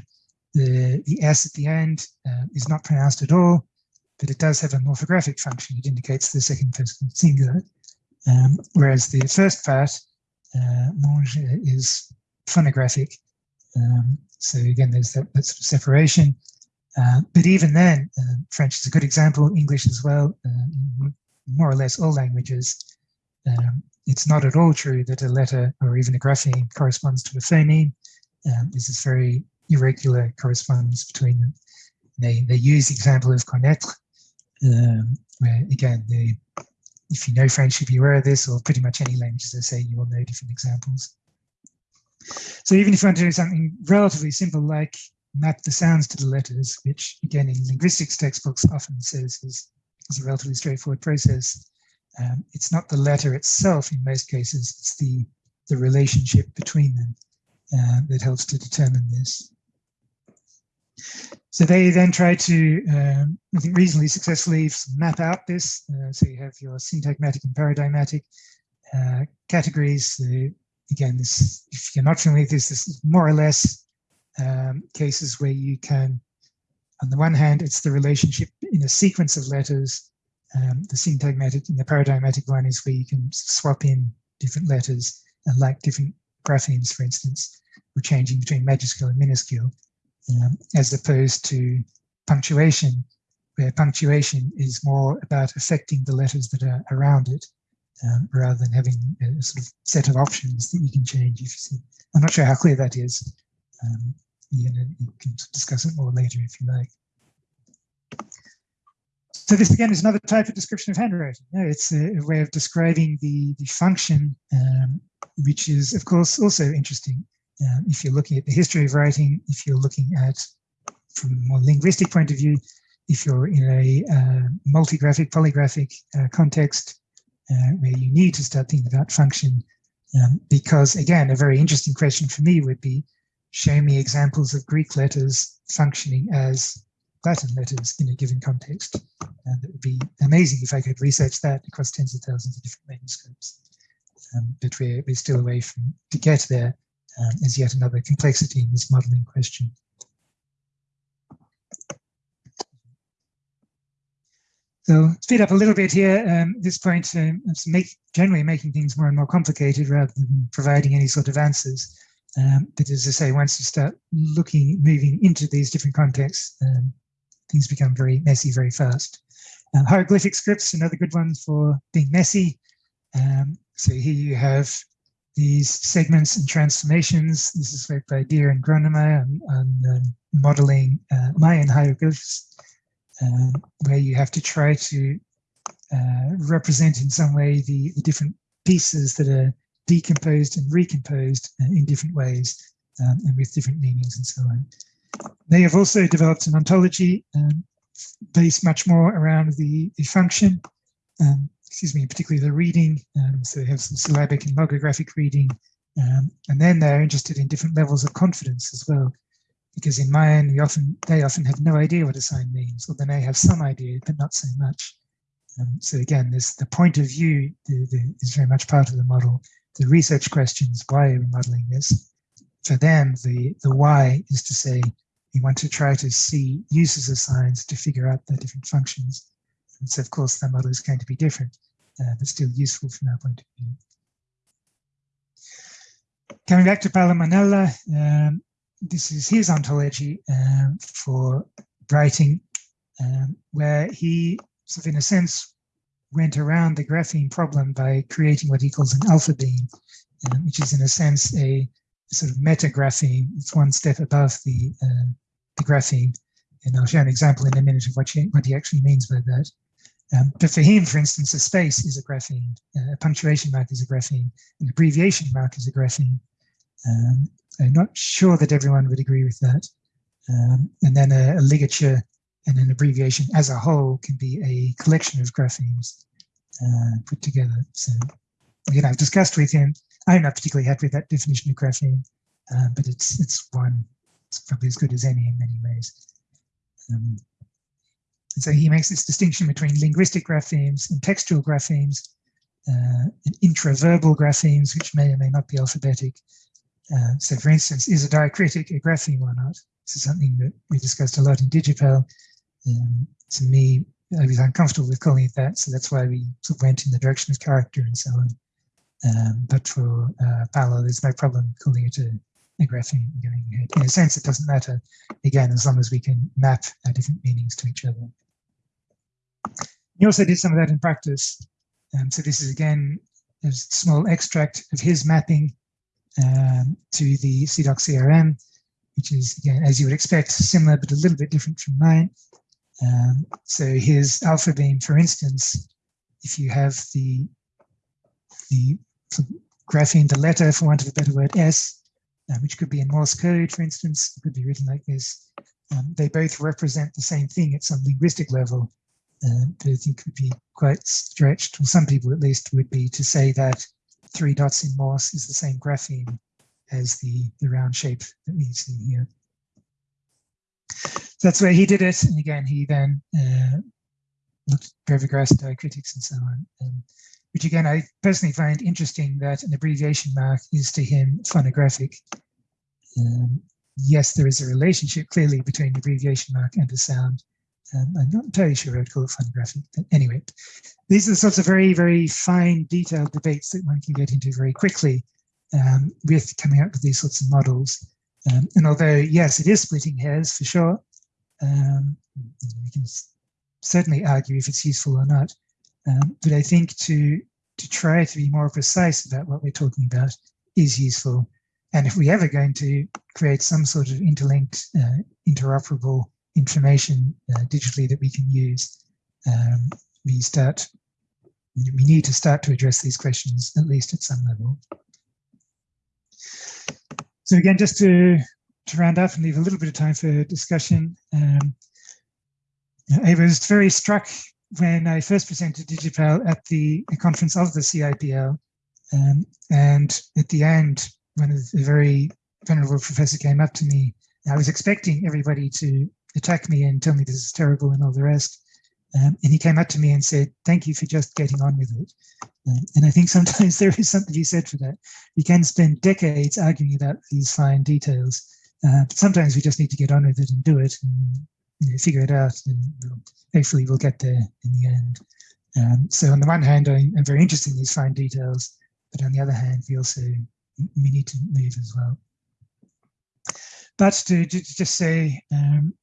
the, the S at the end uh, is not pronounced at all, but it does have a morphographic function. It indicates the second person singular. Um, whereas the first part, uh, mange, is phonographic. Um, so again, there's that, that sort of separation. Uh, but even then, uh, French is a good example, English as well, uh, more or less all languages. Um, it's not at all true that a letter or even a grapheme corresponds to a phoneme. Um, this is very irregular correspondence between them. They, they use the example of connaître, um, where again, they, if you know French, you'll be aware of this, or pretty much any language, as I say, you will know different examples. So even if you want to do something relatively simple like map the sounds to the letters, which again in linguistics textbooks often says is is a relatively straightforward process. Um, it's not the letter itself in most cases, it's the, the relationship between them uh, that helps to determine this. So they then try to, um, I think, reasonably successfully map out this. Uh, so you have your syntagmatic and paradigmatic uh, categories. Uh, again, this, if you're not familiar with this, this is more or less um, cases where you can, on the one hand, it's the relationship in a sequence of letters. Um, the syntagmatic and the paradigmatic one is where you can swap in different letters and like different graphemes, for instance, or changing between majuscule and minuscule um, as opposed to punctuation, where punctuation is more about affecting the letters that are around it, um, rather than having a sort of set of options that you can change. If you see. I'm not sure how clear that is. Um, you, know, you can discuss it more later if you like. So this again is another type of description of handwriting. it's a, a, way of describing the, the function, um, which is of course also interesting. Um, if you're looking at the history of writing, if you're looking at, from a more linguistic point of view, if you're in a uh, multigraphic, polygraphic uh, context uh, where you need to start thinking about function, um, because again, a very interesting question for me would be, show me examples of Greek letters functioning as Latin letters in a given context. And it would be amazing if I could research that across tens of thousands of different manuscripts. Um, but we're, we're still away from to get there um, is yet another complexity in this modeling question. So speed up a little bit here. Um, at this point, um, make, generally making things more and more complicated rather than providing any sort of answers. Um, but as I say, once you start looking, moving into these different contexts, um, things become very messy very fast. Um, hieroglyphic scripts, another good one for being messy. Um, so here you have these segments and transformations. This is work by Diehr and Gronemeyer on, on um, modeling uh, Mayan hieroglyphs, um, where you have to try to uh, represent in some way the, the, different pieces that are decomposed and recomposed uh, in different ways um, and with different meanings and so on. They have also developed an ontology um, based much more around the, the function um, excuse me, particularly the reading. Um, so they have some syllabic and logographic reading. Um, and then they're interested in different levels of confidence as well. Because in Mayan, we often, they often have no idea what a sign means, or they may have some idea, but not so much. Um, so again, this the point of view the, the, is very much part of the model. The research questions, why are we modeling this? For them, the, the why is to say, we want to try to see uses of signs to figure out their different functions. And so of course, the model is going to be different uh, but still useful from our point of view. Coming back to Paolo Monella, um, this is his ontology um, for writing, um, where he, sort of in a sense, went around the grapheme problem by creating what he calls an alphabeme, um, which is in a sense a, sort of metagrapheme. It's one step above the, uh, the grapheme. And I'll show an example in a minute of what, what he actually means by that. Um, but for him, for instance, a space is a grapheme, uh, a punctuation mark is a grapheme, an abbreviation mark is a grapheme. Um, I'm not sure that everyone would agree with that. Um, and then a, a, ligature and an abbreviation as a whole can be a collection of graphemes uh, put together. So again, I've discussed with him. I'm not particularly happy with that definition of grapheme, uh, but it's it's one. It's probably as good as any in many ways. Um, so he makes this distinction between linguistic graphemes and textual graphemes, uh, and intraverbal graphemes, which may or may not be alphabetic. Uh, so for instance, is a diacritic a grapheme or not? This is something that we discussed a lot in DigiPal. Um, to me, I was uncomfortable with calling it that, so that's why we went in the direction of character and so on. Um, but for uh, Paolo, there's no problem calling it a, a grapheme going ahead. In a sense, it doesn't matter, again, as long as we can map our different meanings to each other. He also did some of that in practice. Um, so this is again a small extract of his mapping um, to the CIDOC CRM, which is again, as you would expect, similar but a little bit different from mine. Um, so here's alphabeme, for instance, if you have the the grapheme, the letter, for want of a better word, S, uh, which could be in Morse code, for instance, it could be written like this. Um, they both represent the same thing at some linguistic level, uh, but I think would be quite stretched, or some people at least would be to say that three dots in Morse is the same grapheme as the, the round shape that we see here. So that's where he did it. And again, he then uh, looked at brevigraphs diacritics and so on. Um, which again, I personally find interesting that an abbreviation mark is to him phonographic. Um, yes, there is a relationship clearly between the abbreviation mark and the sound. Um, I'm not entirely sure I'd call it phonographic, but anyway, these are the sorts of very, very fine detailed debates that one can get into very quickly um, with coming up with these sorts of models. Um, and although, yes, it is splitting hairs for sure, um, we can certainly argue if it's useful or not. Um, but I think to to try to be more precise about what we're talking about is useful. And if we're ever going to create some sort of interlinked, uh, interoperable information uh, digitally that we can use, um, we start. We need to start to address these questions at least at some level. So again, just to to round up and leave a little bit of time for discussion. Um, I was very struck when I first presented Digipal at the conference of the CIPL. Um, and at the end, when a very venerable professor came up to me, I was expecting everybody to attack me and tell me this is terrible and all the rest. Um, and he came up to me and said, thank you for just getting on with it. And I think sometimes there is something be said for that. We can spend decades arguing about these fine details, uh, but sometimes we just need to get on with it and do it and you know, figure it out and we'll, hopefully we'll get there in the end. Um, so on the one hand, I, am very interested in these fine details, but on the other hand, we also we need to move as well. But to, to just say um,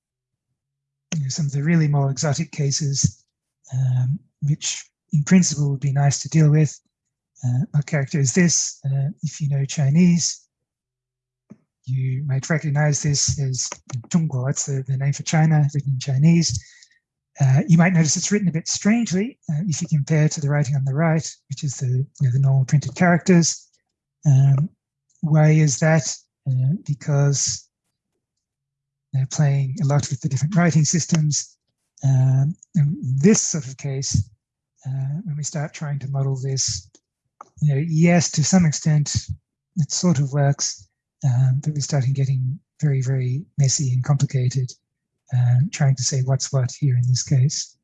you know, some of the really more exotic cases, um, which in principle would be nice to deal with. Uh, our character is this, uh, if you know Chinese, you might recognize this as Zhongguo, it's the, the name for China, written in Chinese. Uh, you might notice it's written a bit strangely uh, if you compare to the writing on the right, which is the, you know, the normal printed characters. Um, why is that? Uh, because they're playing a lot with the different writing systems. Um, in this sort of case, uh, when we start trying to model this, you know, yes, to some extent, it sort of works, um, but we're starting getting very, very messy and complicated, uh, trying to say what's what here in this case.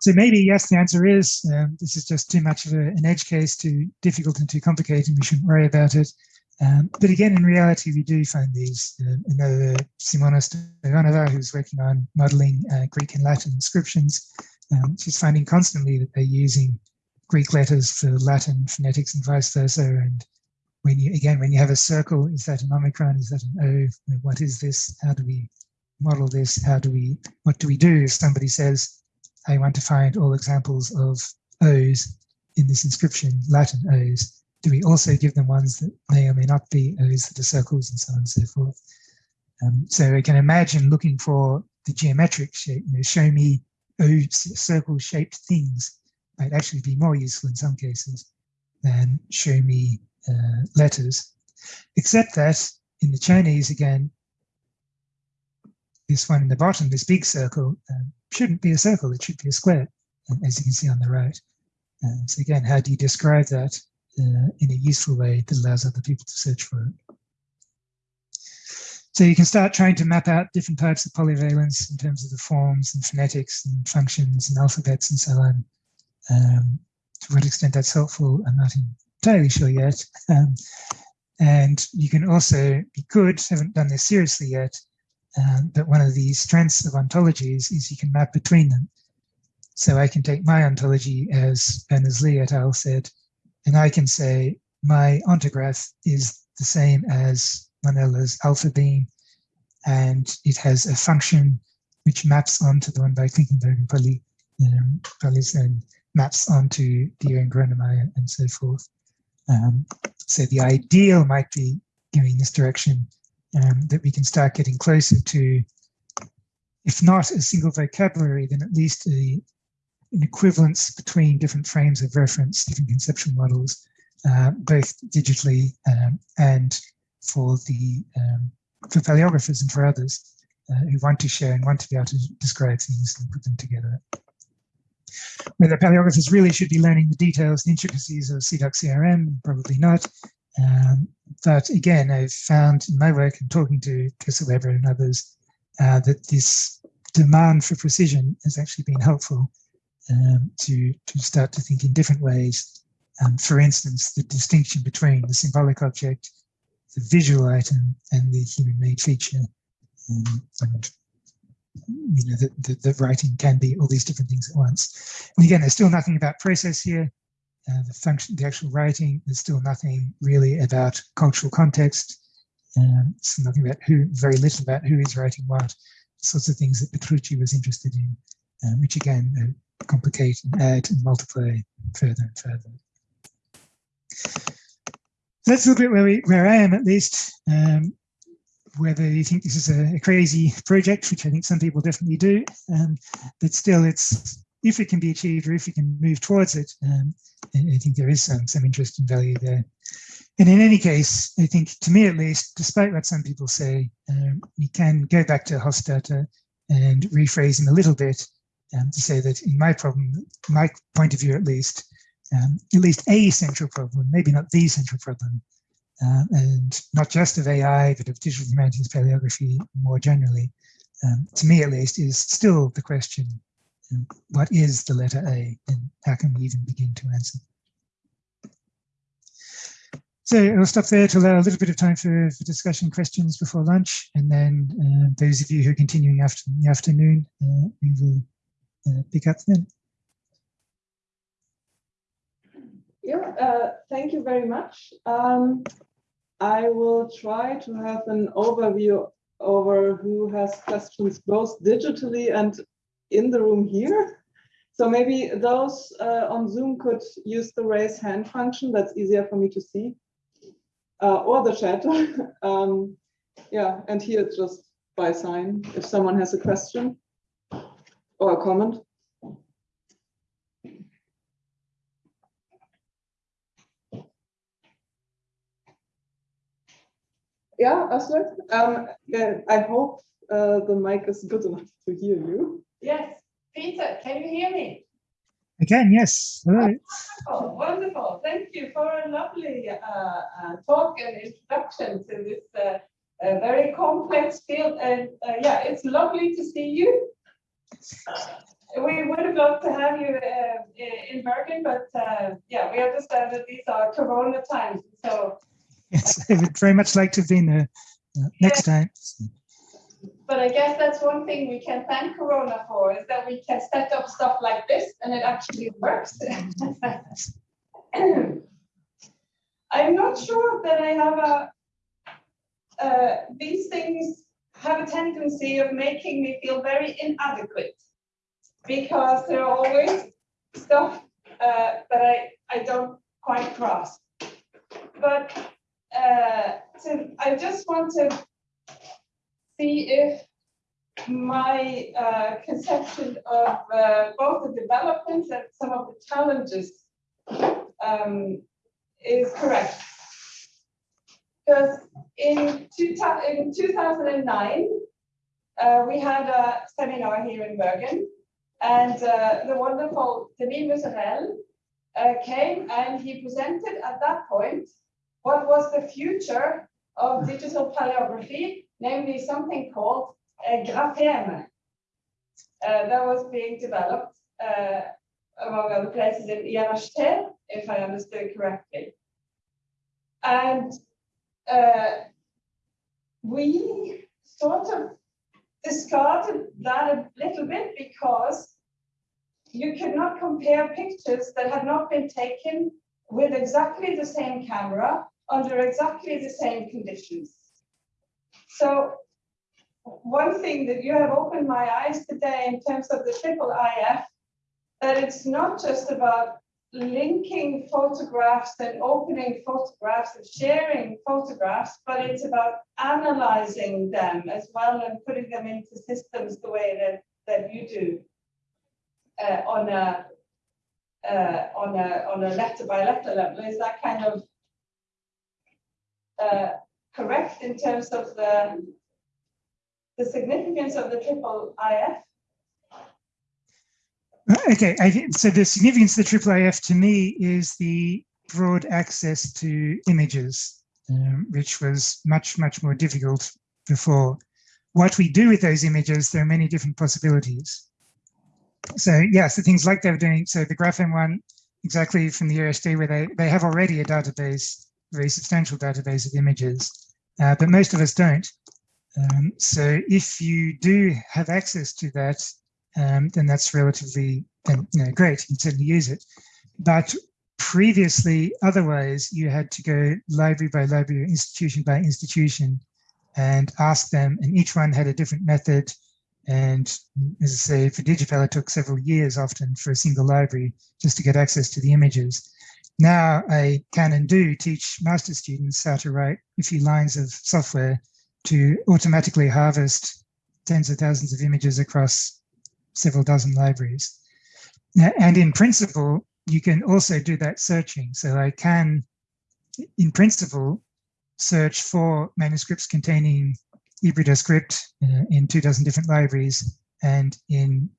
So maybe, yes, the answer is um, this is just too much of a, an edge case, too difficult and too complicated, and we shouldn't worry about it. Um, but again, in reality, we do find these. Uh, know Simona Stoyanova, who's working on modeling uh, Greek and Latin inscriptions, um, she's finding constantly that they're using Greek letters for Latin phonetics and vice versa, and when you again when you have a circle is that an omicron? Is that an o? What is this? How do we model this? How do we what do we do if somebody says i want to find all examples of o's in this inscription latin o's do we also give them ones that may or may not be o's that are circles and so on and so forth? Um, so i can imagine looking for the geometric shape you know show me o circle shaped things might actually be more useful in some cases than show me uh, letters, except that in the Chinese, again, this one in the bottom, this big circle, um, shouldn't be a circle, it should be a square, um, as you can see on the right. Um, so again, how do you describe that uh, in a useful way that allows other people to search for it? So you can start trying to map out different types of polyvalence in terms of the forms and phonetics and functions and alphabets and so on. Um, to what extent that's helpful, I'm not entirely sure yet. Um, and you can also, be good, haven't done this seriously yet, um, but one of the strengths of ontologies is you can map between them. So I can take my ontology as Berners-Lee et al. said, and I can say my ontograph is the same as Monella's alpha beam, and it has a function which maps onto the one by Klinkenberg and Polis, um, and maps onto Diehr and Gronemeyer and so forth. Um, so the ideal might be going this direction um, that we can start getting closer to, if not a single vocabulary, then at least a, an equivalence between different frames of reference, different conceptual models, uh, both digitally um, and for the um, for paleographers and for others. uh, who want to share and want to be able to describe things and put them together. Whether paleographers really should be learning the details and intricacies of CIDOC CRM, probably not. Um, but again, I've found in my work and talking to Tessa Webber and others uh, that this demand for precision has actually been helpful um, to, to start to think in different ways. Um, for instance, the distinction between the symbolic object, the visual item, and the human-made feature. Um, and you know, the, the, writing can be all these different things at once. And again, there's still nothing about process here. Uh, the function, the actual writing, there's still nothing really about cultural context. Um, it's nothing about who, very little about who is writing what, sorts of things that Petrucci was interested in, um, which again uh, complicate and add and multiply further and further. That's a little bit where, we, where I am at least. Um, whether you think this is a, a, crazy project, which I think some people definitely do, um, but still it's, if it can be achieved or if you can move towards it, um, I, I think there is some, some interest and value there. And in any case, I think to me at least, despite what some people say, um, we can go back to Hofstadter and rephrase him a little bit um, to say that in my problem, my point of view at least, um, at least a central problem, maybe not the central problem, um, and not just of AI, but of digital humanities paleography more generally, um, to me at least, is still the question, what is the letter A and how can we even begin to answer? So I'll stop there to allow a little bit of time for, for discussion questions before lunch. And then uh, those of you who are continuing after the afternoon, uh, we will uh, pick up then. Yeah, uh, thank you very much. Um, I will try to have an overview over who has questions both digitally and in the room here. So maybe those uh, on Zoom could use the raise hand function. That's easier for me to see uh, or the chat. um, yeah, and here just by sign if someone has a question or a comment. Yeah, Asler, um, yeah, I hope uh, the mic is good enough to hear you. Yes, Peter, can you hear me? Again, yes. Hello. Oh, wonderful. Thank you for a lovely uh, uh, talk and introduction to this uh, very complex field. And uh, yeah, it's lovely to see you. We would have loved to have you uh, in Bergen, but uh, yeah, we understand that these are Corona times. So yes, I would very much like to have been there next time but I guess that's one thing we can thank Corona for is that we can set up stuff like this and it actually works. I'm not sure that I have a, uh, these things have a tendency of making me feel very inadequate because there are always stuff uh, that I, I don't quite grasp. But uh, to, I just want to see if my uh, conception of uh, both the developments and some of the challenges um, is correct. Because in, two, in 2009, uh, we had a seminar here in Bergen, and uh, the wonderful Denis Muzerelle uh, came and he presented at that point what was the future of digital paleography namely something called a grapheme uh, that was being developed uh, among other places in IRHT, if I understood correctly. And uh, we sort of discarded that a little bit because you could not compare pictures that had not been taken with exactly the same camera under exactly the same conditions. So one thing that you have opened my eyes today in terms of the triple IF, that it's not just about linking photographs and opening photographs and sharing photographs, but it's about analyzing them as well and putting them into systems the way that, that you do uh, on a uh, on a on a letter by letter level. Is that kind of uh, correct in terms of the the significance of the triple IF. Okay, I, so the significance of the triple IF to me is the broad access to images, um, which was much, much more difficult before. What we do with those images, there are many different possibilities. So yes, the things like they were doing, so the Graphem one, exactly from the USD where they, they have already a database, very substantial database of images, uh, but most of us don't. Um, so if you do have access to that, um, then that's relatively then, you know, great. You can certainly use it. But previously, otherwise, you had to go library by library, institution by institution, and ask them, and each one had a different method. And as I say, for DigiPal, it took several years often for a single library just to get access to the images. Now I can and do teach master students how to write a few lines of software to automatically harvest tens of thousands of images across several dozen libraries. And in principle, you can also do that searching. So I can, in principle, search for manuscripts containing Hybrida script uh, in two dozen different libraries and in,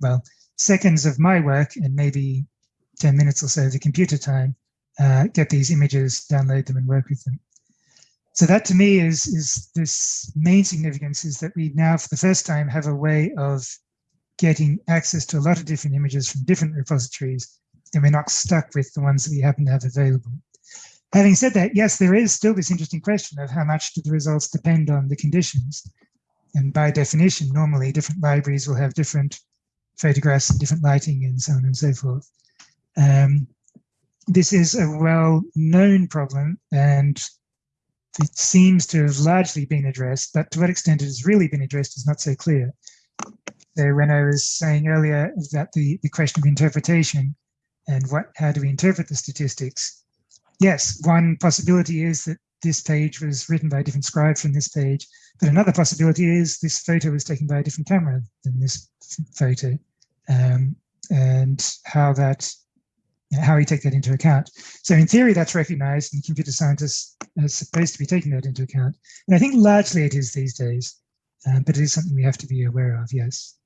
well, seconds of my work and maybe 10 minutes or so of the computer time, uh, get these images, download them and work with them. So that to me is, is this main significance is that we now for the first time have a way of getting access to a lot of different images from different repositories and we're not stuck with the ones that we happen to have available. Having said that, yes, there is still this interesting question of how much do the results depend on the conditions? And by definition, normally different libraries will have different photographs and different lighting and so on and so forth. Um, this is a well-known problem and it seems to have largely been addressed, but to what extent it has really been addressed is not so clear. So when I was saying earlier that the, the question of interpretation and what how do we interpret the statistics, yes, one possibility is that this page was written by a different scribe from this page, but another possibility is this photo was taken by a different camera than this photo, um, and how that how we take that into account. So in theory, that's recognized and computer scientists are supposed to be taking that into account. And I think largely it is these days, um, but it is something we have to be aware of, yes.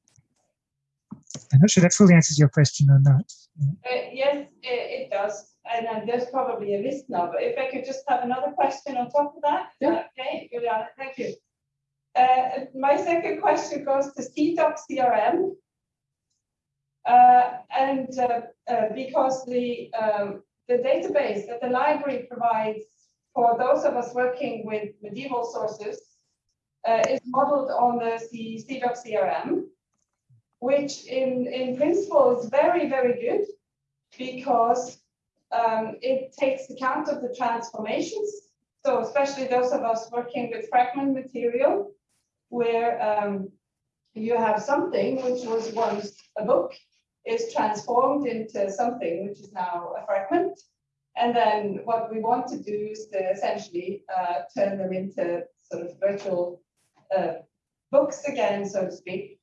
I'm not sure that fully answers your question or not. Uh, yes, it, it does. And uh, there's probably a list now, but if I could just have another question on top of that. Yeah. Okay, Juliana, thank you. Uh, my second question goes to CIDOC CRM. Uh, and uh, uh, because the, um, the database that the library provides for those of us working with medieval sources is modeled on the C CIDOC CRM, which in, in principle is very, very good because um, it takes account of the transformations. So especially those of us working with fragment material, where um, you have something which was once a book is transformed into something which is now a fragment. And then what we want to do is to essentially uh, turn them into sort of virtual uh, books again, so to speak.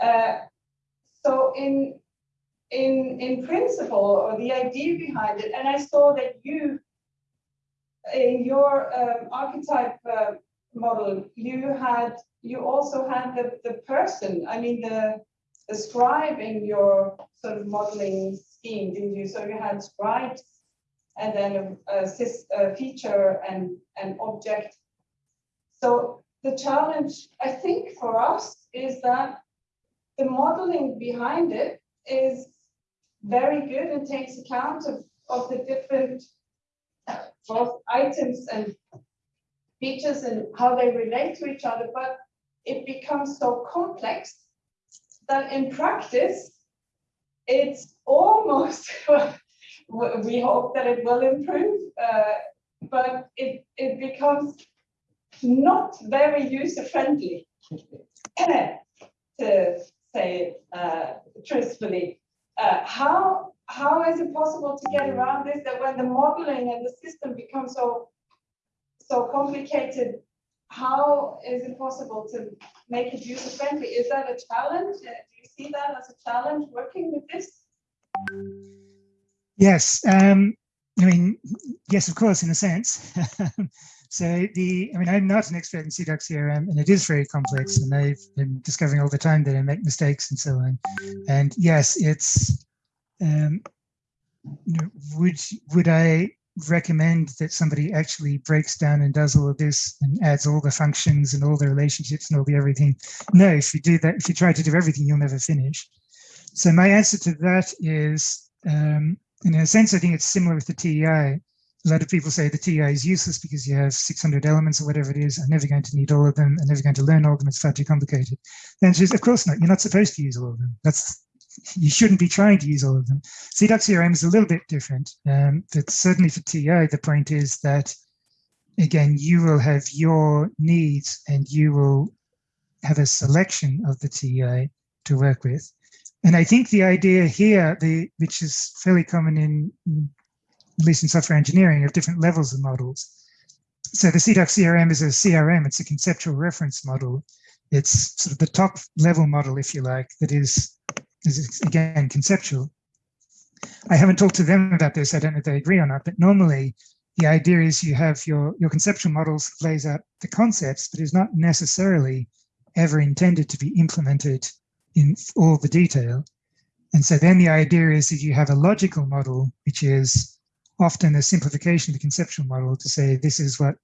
Uh, so in in in principle, or the idea behind it, and I saw that you in your um, archetype uh, model, you had you also had the the person. I mean the the scribe in your sort of modeling scheme, didn't you? So you had scribes and then a, a, a feature and an object. So the challenge, I think, for us is that the modeling behind it is very good and takes account of, of the different both items and features and how they relate to each other, but it becomes so complex that in practice, it's almost, we hope that it will improve, uh, but it, it becomes not very user friendly, to say uh, truthfully. Uh, how, how is it possible to get around this, that when the modeling and the system becomes so, so complicated, how is it possible to make it user friendly? Is that a challenge? Uh, Do you see that as a challenge working with this? Yes, um, I mean, yes, of course, in a sense. So the, I mean, I'm not an expert in CIDOC CRM and it is very complex and I've been discovering all the time that I make mistakes and so on. And yes, it's, um, would, would I recommend that somebody actually breaks down and does all of this and adds all the functions and all the relationships and all the everything? No, if you do that, if you try to do everything, you'll never finish. So my answer to that is, um, in a sense, I think it's similar with the TEI a lot of people say the TEI is useless because you have 600 elements or whatever it is. I'm never going to need all of them. I'm never going to learn all of them. It's far too complicated. The answer is, of course not. You're not supposed to use all of them. That's you shouldn't be trying to use all of them. CIDOC CRM is a little bit different. Um, but certainly for TEI, the point is that, again, you will have your needs and you will have a selection of the TEI to work with. And I think the idea here, the which is fairly common in at least in software engineering, of different levels of models. So the CIDOC CRM is a CRM, it's a conceptual reference model. It's sort of the top level model, if you like, that is, is again, conceptual. I haven't talked to them about this, I don't know if they agree or not, but normally the idea is you have your, your conceptual models lays out the concepts, but is not necessarily ever intended to be implemented in all the detail. And so then the idea is that you have a logical model, which is often a simplification of the conceptual model to say this is what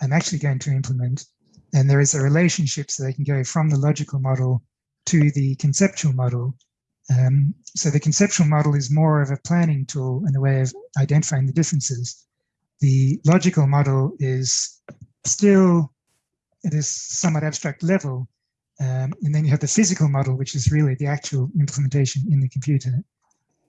I'm actually going to implement. And there is a relationship so they can go from the logical model to the conceptual model. Um, so the conceptual model is more of a planning tool and a way of identifying the differences. The logical model is still at a somewhat abstract level. Um, and then you have the physical model, which is really the actual implementation in the computer.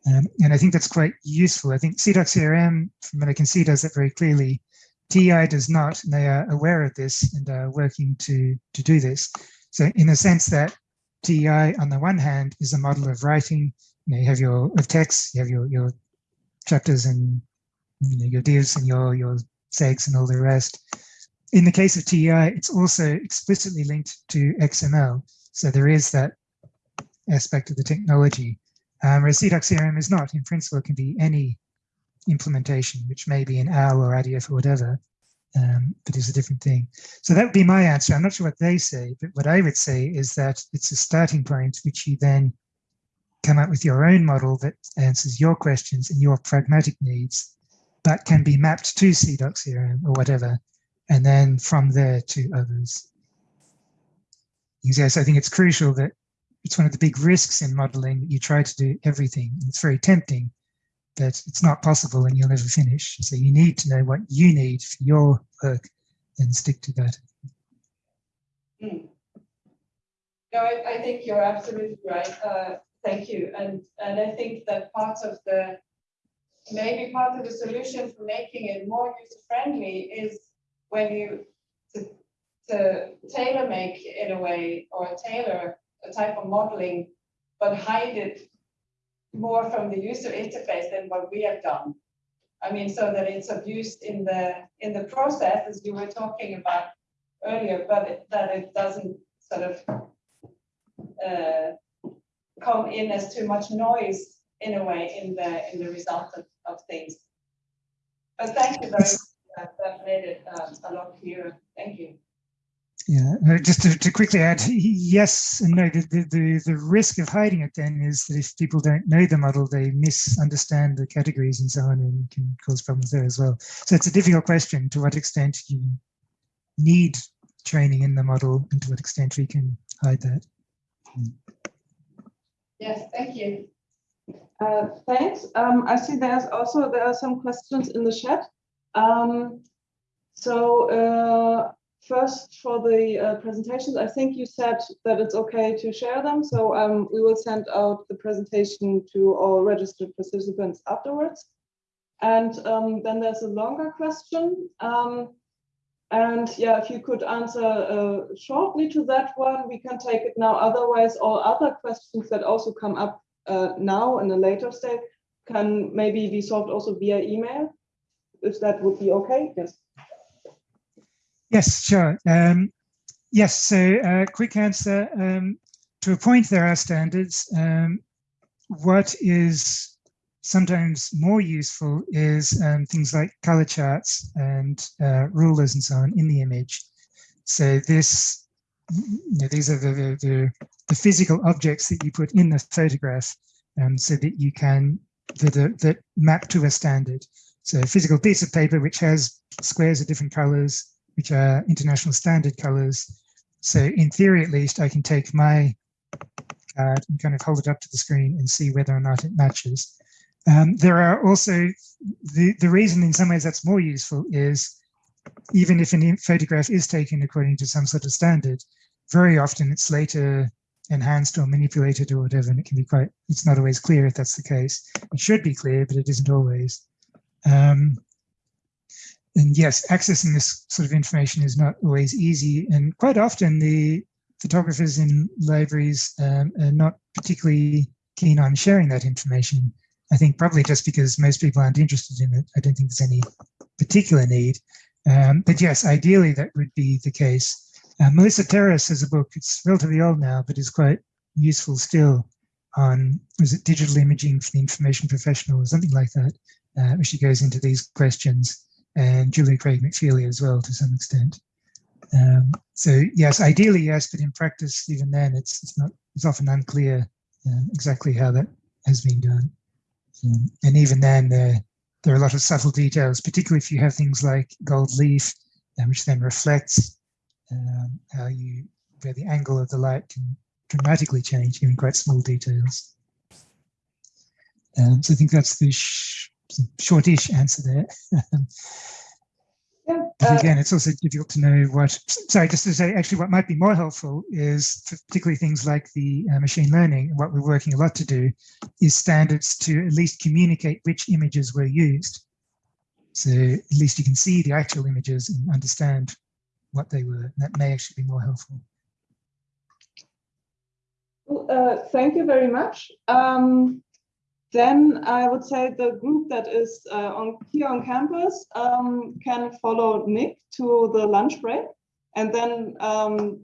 Um, and I think that's quite useful. I think CIDOC CRM, from what I can see, does it very clearly. TEI does not, and they are aware of this and are working to, to do this. So in the sense that TEI, on the one hand, is a model of writing, you, know, you have your of text, you have your, your chapters and you know, your divs and your, your segs and all the rest. In the case of TEI, it's also explicitly linked to XML. So there is that aspect of the technology. Um, whereas CIDOC CRM is not. In principle, it can be any implementation, which may be an OWL or RDF or whatever, um, but it's a different thing. So that would be my answer. I'm not sure what they say, but what I would say is that it's a starting point, which you then come up with your own model that answers your questions and your pragmatic needs, that can be mapped to CIDOC CRM or whatever, and then from there to others. Yes, I think it's crucial that it's one of the big risks in modeling. You try to do everything. It's very tempting, but it's not possible and you'll never finish. So you need to know what you need for your work and stick to that. Mm. No, I, I, think you're absolutely right. Uh, thank you. And, and I think that part of the, maybe part of the solution for making it more user-friendly is when you, to, to tailor make in a way, or tailor a type of modeling, but hide it more from the user interface than what we have done. I mean, so that it's abused in the in the process, as you were talking about earlier, but it, that it doesn't sort of uh, come in as too much noise in a way in the in the result of, of things. But thank you very much. That, made it um, a lot clearer. Thank you. Yeah, just to, to, quickly add, yes and no, the, the, the risk of hiding it then is that if people don't know the model, they misunderstand the categories and so on and can cause problems there as well. So it's a difficult question to what extent you need training in the model and to what extent we can hide that. Yes, thank you. Uh, thanks. Um, I see there's also, there are some questions in the chat. Um, so uh, first for the uh, presentations, I think you said that it's okay to share them. So um, we will send out the presentation to all registered participants afterwards. And um, then there's a longer question. Um, and yeah, if you could answer uh, shortly to that one, we can take it now. Otherwise, all other questions that also come up uh, now in a later state can maybe be solved also via email, if that would be okay. Yes. Yes, sure. Um, yes, so uh, quick answer. Um, to a point, there are standards. Um, what is sometimes more useful is um, things like color charts and uh, rulers and so on in the image. So this, you know, these are the, the, the, physical objects that you put in the photograph um, so that you can, that, that map to a standard. So a physical piece of paper which has squares of different colors, which are international standard colors. So in theory, at least, I can take my card and kind of hold it up to the screen and see whether or not it matches. Um, there are also, the, the reason in some ways that's more useful is even if a photograph is taken according to some sort of standard, very often it's later enhanced or manipulated or whatever, and it can be quite, it's not always clear if that's the case. It should be clear, but it isn't always. Um, and yes, accessing this sort of information is not always easy, and quite often the photographers in libraries um, are not particularly keen on sharing that information. I think probably just because most people aren't interested in it. I don't think there's any particular need. Um, but yes, ideally that would be the case. Uh, Melissa Terras has a book, it's relatively old now, but is quite useful still on, was it digital imaging for the information professional or something like that, uh, where she goes into these questions and Julia Craig McFeely as well to some extent. Um, so yes, ideally yes, but in practice, even then, it's it's not it's often unclear uh, exactly how that has been done. Um, and even then, there there are a lot of subtle details, particularly if you have things like gold leaf, um, which then reflects um, how you where the angle of the light can dramatically change, even quite small details. Um, so I think that's the shortish answer there. Yeah, But uh, again, it's also difficult to know what, sorry, just to say, actually, what might be more helpful is for particularly things like the uh, machine learning, and what we're working a lot to do is standards to at least communicate which images were used. So at least you can see the actual images and understand what they were. And that may actually be more helpful. Well, Uh, thank you very much. Um, then I would say the group that is uh, on here on campus um, can follow Nick to the lunch break, and then um,